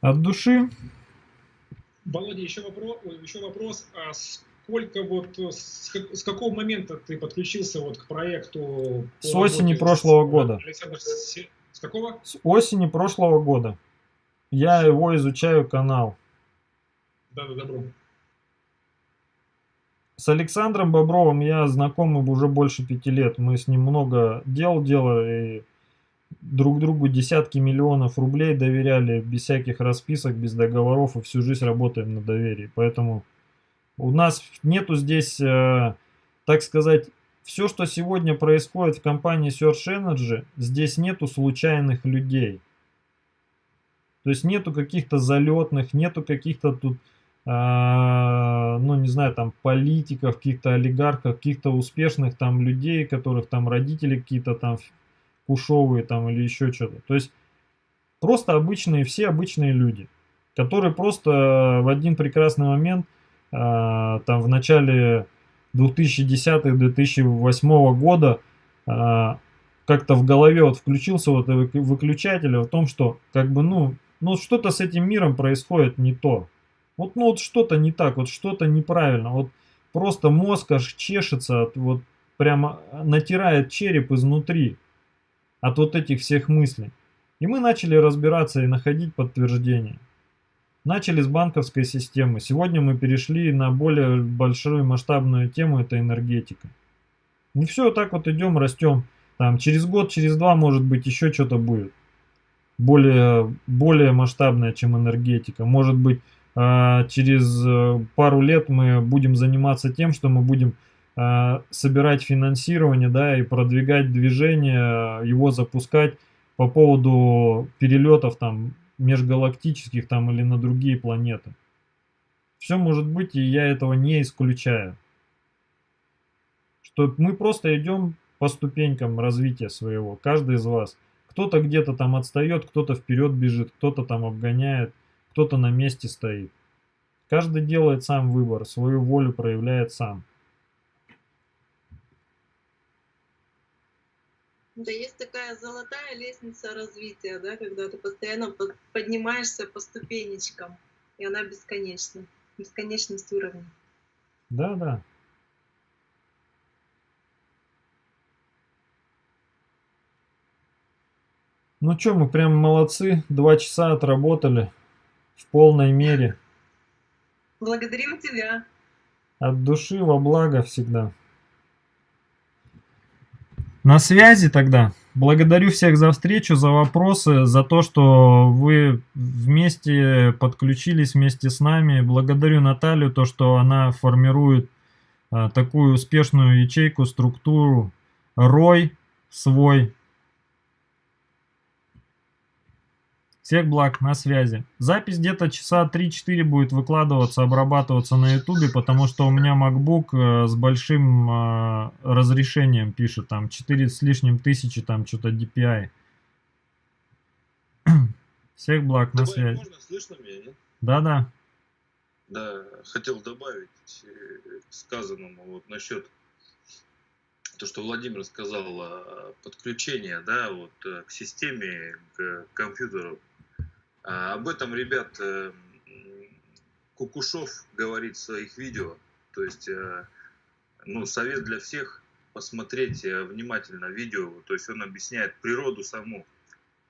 От души. Володя, еще вопрос. Еще вопрос. А сколько вот с, с какого момента ты подключился вот к проекту? С осени прошлого с, года. Александр, с, с какого? С осени прошлого года. Я его изучаю канал. Да, да, добро. С Александром Бобровым я знаком уже больше пяти лет. Мы с ним много дел делали друг другу десятки миллионов рублей доверяли без всяких расписок, без договоров и всю жизнь работаем на доверии. Поэтому у нас нету здесь, э, так сказать, все, что сегодня происходит в компании Search Energy, здесь нету случайных людей. То есть нету каких-то залетных, нету каких-то тут, э, ну не знаю, там политиков, каких-то олигархов, каких-то успешных там людей, которых там родители какие-то там кушовые там или еще что-то. То есть просто обычные, все обычные люди, которые просто в один прекрасный момент, там в начале 2010-2008 года, э, как-то в голове вот включился вот выключатель о том, что как бы ну, ну что-то с этим миром происходит не то. Вот ну вот что-то не так, вот что-то неправильно. Вот просто мозг аж чешется, вот прямо натирает череп изнутри от вот этих всех мыслей. И мы начали разбираться и находить подтверждения. Начали с банковской системы. Сегодня мы перешли на более большую масштабную тему, это энергетика. Не все так вот идем, растем. Там через год, через два, может быть, еще что-то будет. Более, более масштабное, чем энергетика. Может быть, а, через э, пару лет мы будем заниматься тем, что мы будем а, собирать финансирование, да, и продвигать движение, его запускать по поводу перелетов там межгалактических там или на другие планеты. Все может быть, и я этого не исключаю. Что мы просто идем по ступенькам развития своего, каждый из вас. Кто-то где-то там отстает, кто-то вперед бежит, кто-то там обгоняет, кто-то на месте стоит. Каждый делает сам выбор, свою волю проявляет сам. Да, есть такая золотая лестница развития, да, когда ты постоянно поднимаешься по ступенечкам, и она бесконечна, бесконечность уровня. Да, да. Ну что, мы прям молодцы, два часа отработали в полной мере. Благодарим тебя. От души во благо всегда. На связи тогда. Благодарю всех за встречу, за вопросы, за то, что вы вместе подключились вместе с нами. Благодарю Наталью, то, что она формирует а, такую успешную ячейку, структуру, рой свой, Всех благ, на связи. Запись где-то часа 3-4 будет выкладываться, обрабатываться на ютубе, потому что у меня MacBook э, с большим э, разрешением пишет, там 4 с лишним тысячи, там что-то DPI. Всех благ, на связи. Можно, слышно меня, нет? Да-да. Да, хотел добавить э, к сказанному вот насчет то, что Владимир сказал, подключение, да, вот к системе, к компьютеру. А об этом, ребят, э, Кукушов говорит в своих видео. То есть, э, ну, совет для всех. посмотреть э, внимательно видео, то есть он объясняет природу саму,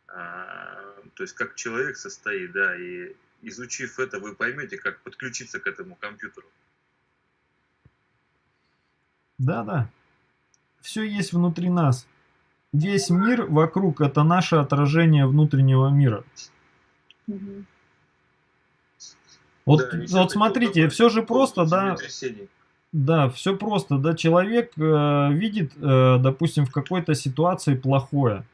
а, то есть как человек состоит, да, и изучив это, вы поймете, как подключиться к этому компьютеру. Да, да. Все есть внутри нас. Весь мир вокруг это наше отражение внутреннего мира. Вот, Да, вот смотрите, все же просто, да, да, все просто, да, человек э, видит, э, допустим, в какой-то ситуации плохое,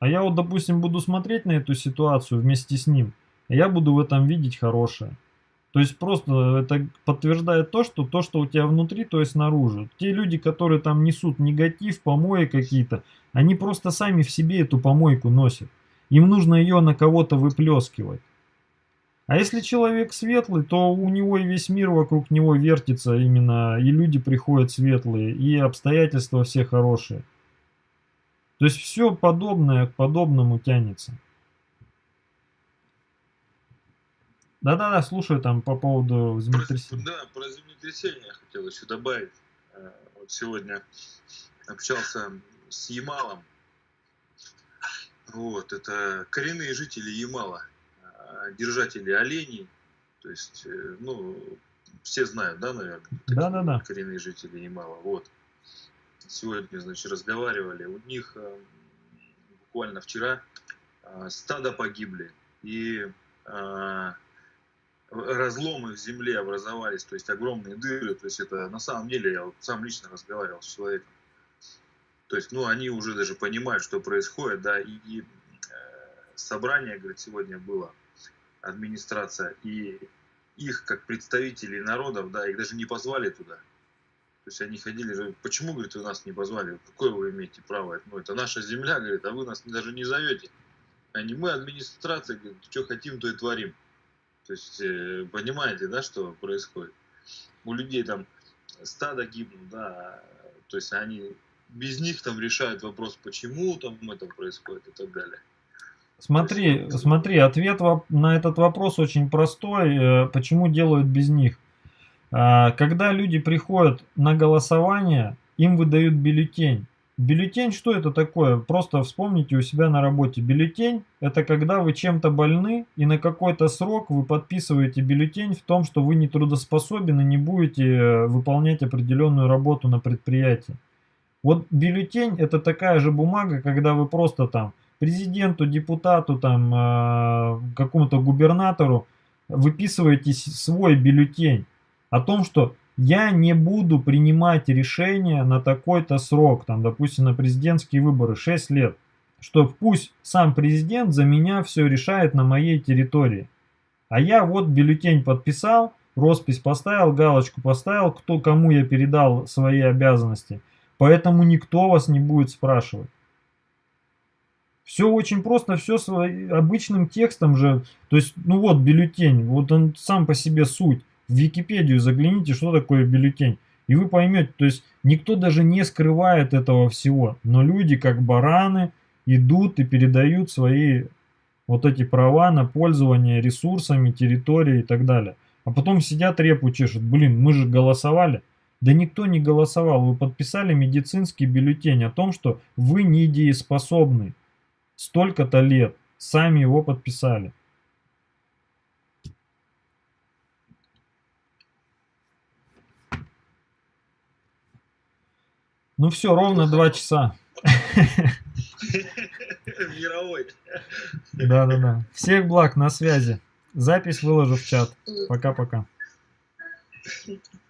а я вот, допустим, буду смотреть на эту ситуацию вместе с ним, а я буду в этом видеть хорошее. То есть просто это подтверждает то, что то, что у тебя внутри, то есть снаружи. Те люди, которые там несут негатив, помои какие-то, они просто сами в себе эту помойку носят. Им нужно ее на кого-то выплескивать. А если человек светлый, то у него и весь мир вокруг него вертится именно, и люди приходят светлые, и обстоятельства все хорошие. То есть все подобное к подобному тянется. Да-да-да, слушаю там по поводу землетрясения. да, про землетрясение я хотел еще добавить. Э, Вот сегодня общался с Ямалом. Вот, это коренные жители Ямала, э, держатели оленей. То есть, э, ну, все знают, да, наверное? такие Да-да-да. Коренные жители Ямала. Вот. Сегодня, значит, разговаривали. У них э, буквально вчера э, стадо погибли. И э, разломы в земле образовались, то есть огромные дыры, то есть это на самом деле я вот сам лично разговаривал с человеком. То есть, ну, они уже даже понимают, что происходит, да, и, и, э, собрание, говорит, сегодня было, администрация, и их, как представителей народов, да, их даже не позвали туда. То есть они ходили, почему, говорит, вы нас не позвали, какое вы имеете право, ну, это наша земля, говорит, а вы нас даже не зовете. Они, мы администрация, говорит, что хотим, то и творим. То есть, э, понимаете, да, что происходит? У людей там стадо гибнут, да, то есть они без них там решают вопрос, почему там это происходит и так далее. Смотри, смотри, ответ на этот вопрос очень простой. э, Почему делают без них? А, Когда люди приходят на голосование, им выдают бюллетень. Бюллетень, что это такое? Просто вспомните у себя на работе. Бюллетень – это когда вы чем-то больны, и на какой-то срок вы подписываете бюллетень в том, что вы не трудоспособен и не будете э, выполнять определенную работу на предприятии. Вот бюллетень – это такая же бумага, когда вы просто там президенту, депутату, там, э, какому-то губернатору выписываете свой бюллетень о том, что я не буду принимать решения на такой-то срок, там, допустим, на президентские выборы 6 лет, что пусть сам президент за меня все решает на моей территории. А я вот бюллетень подписал, роспись поставил, галочку поставил, кто кому я передал свои обязанности. Поэтому никто вас не будет спрашивать. Все очень просто, все обычным текстом же. То есть, ну вот бюллетень, вот он сам по себе суть. В Википедию загляните, что такое бюллетень. И вы поймете, то есть никто даже не скрывает этого всего. Но люди, как бараны, идут и передают свои вот эти права на пользование ресурсами, территорией и так далее. А потом сидят репу чешут. Блин, мы же голосовали. Да никто не голосовал. Вы подписали медицинский бюллетень о том, что вы недееспособны. Столько-то лет. Сами его подписали. Ну все, ровно два часа. Мировой. Да-да-да. Всех благ, на связи. Запись выложу в чат. Пока-пока.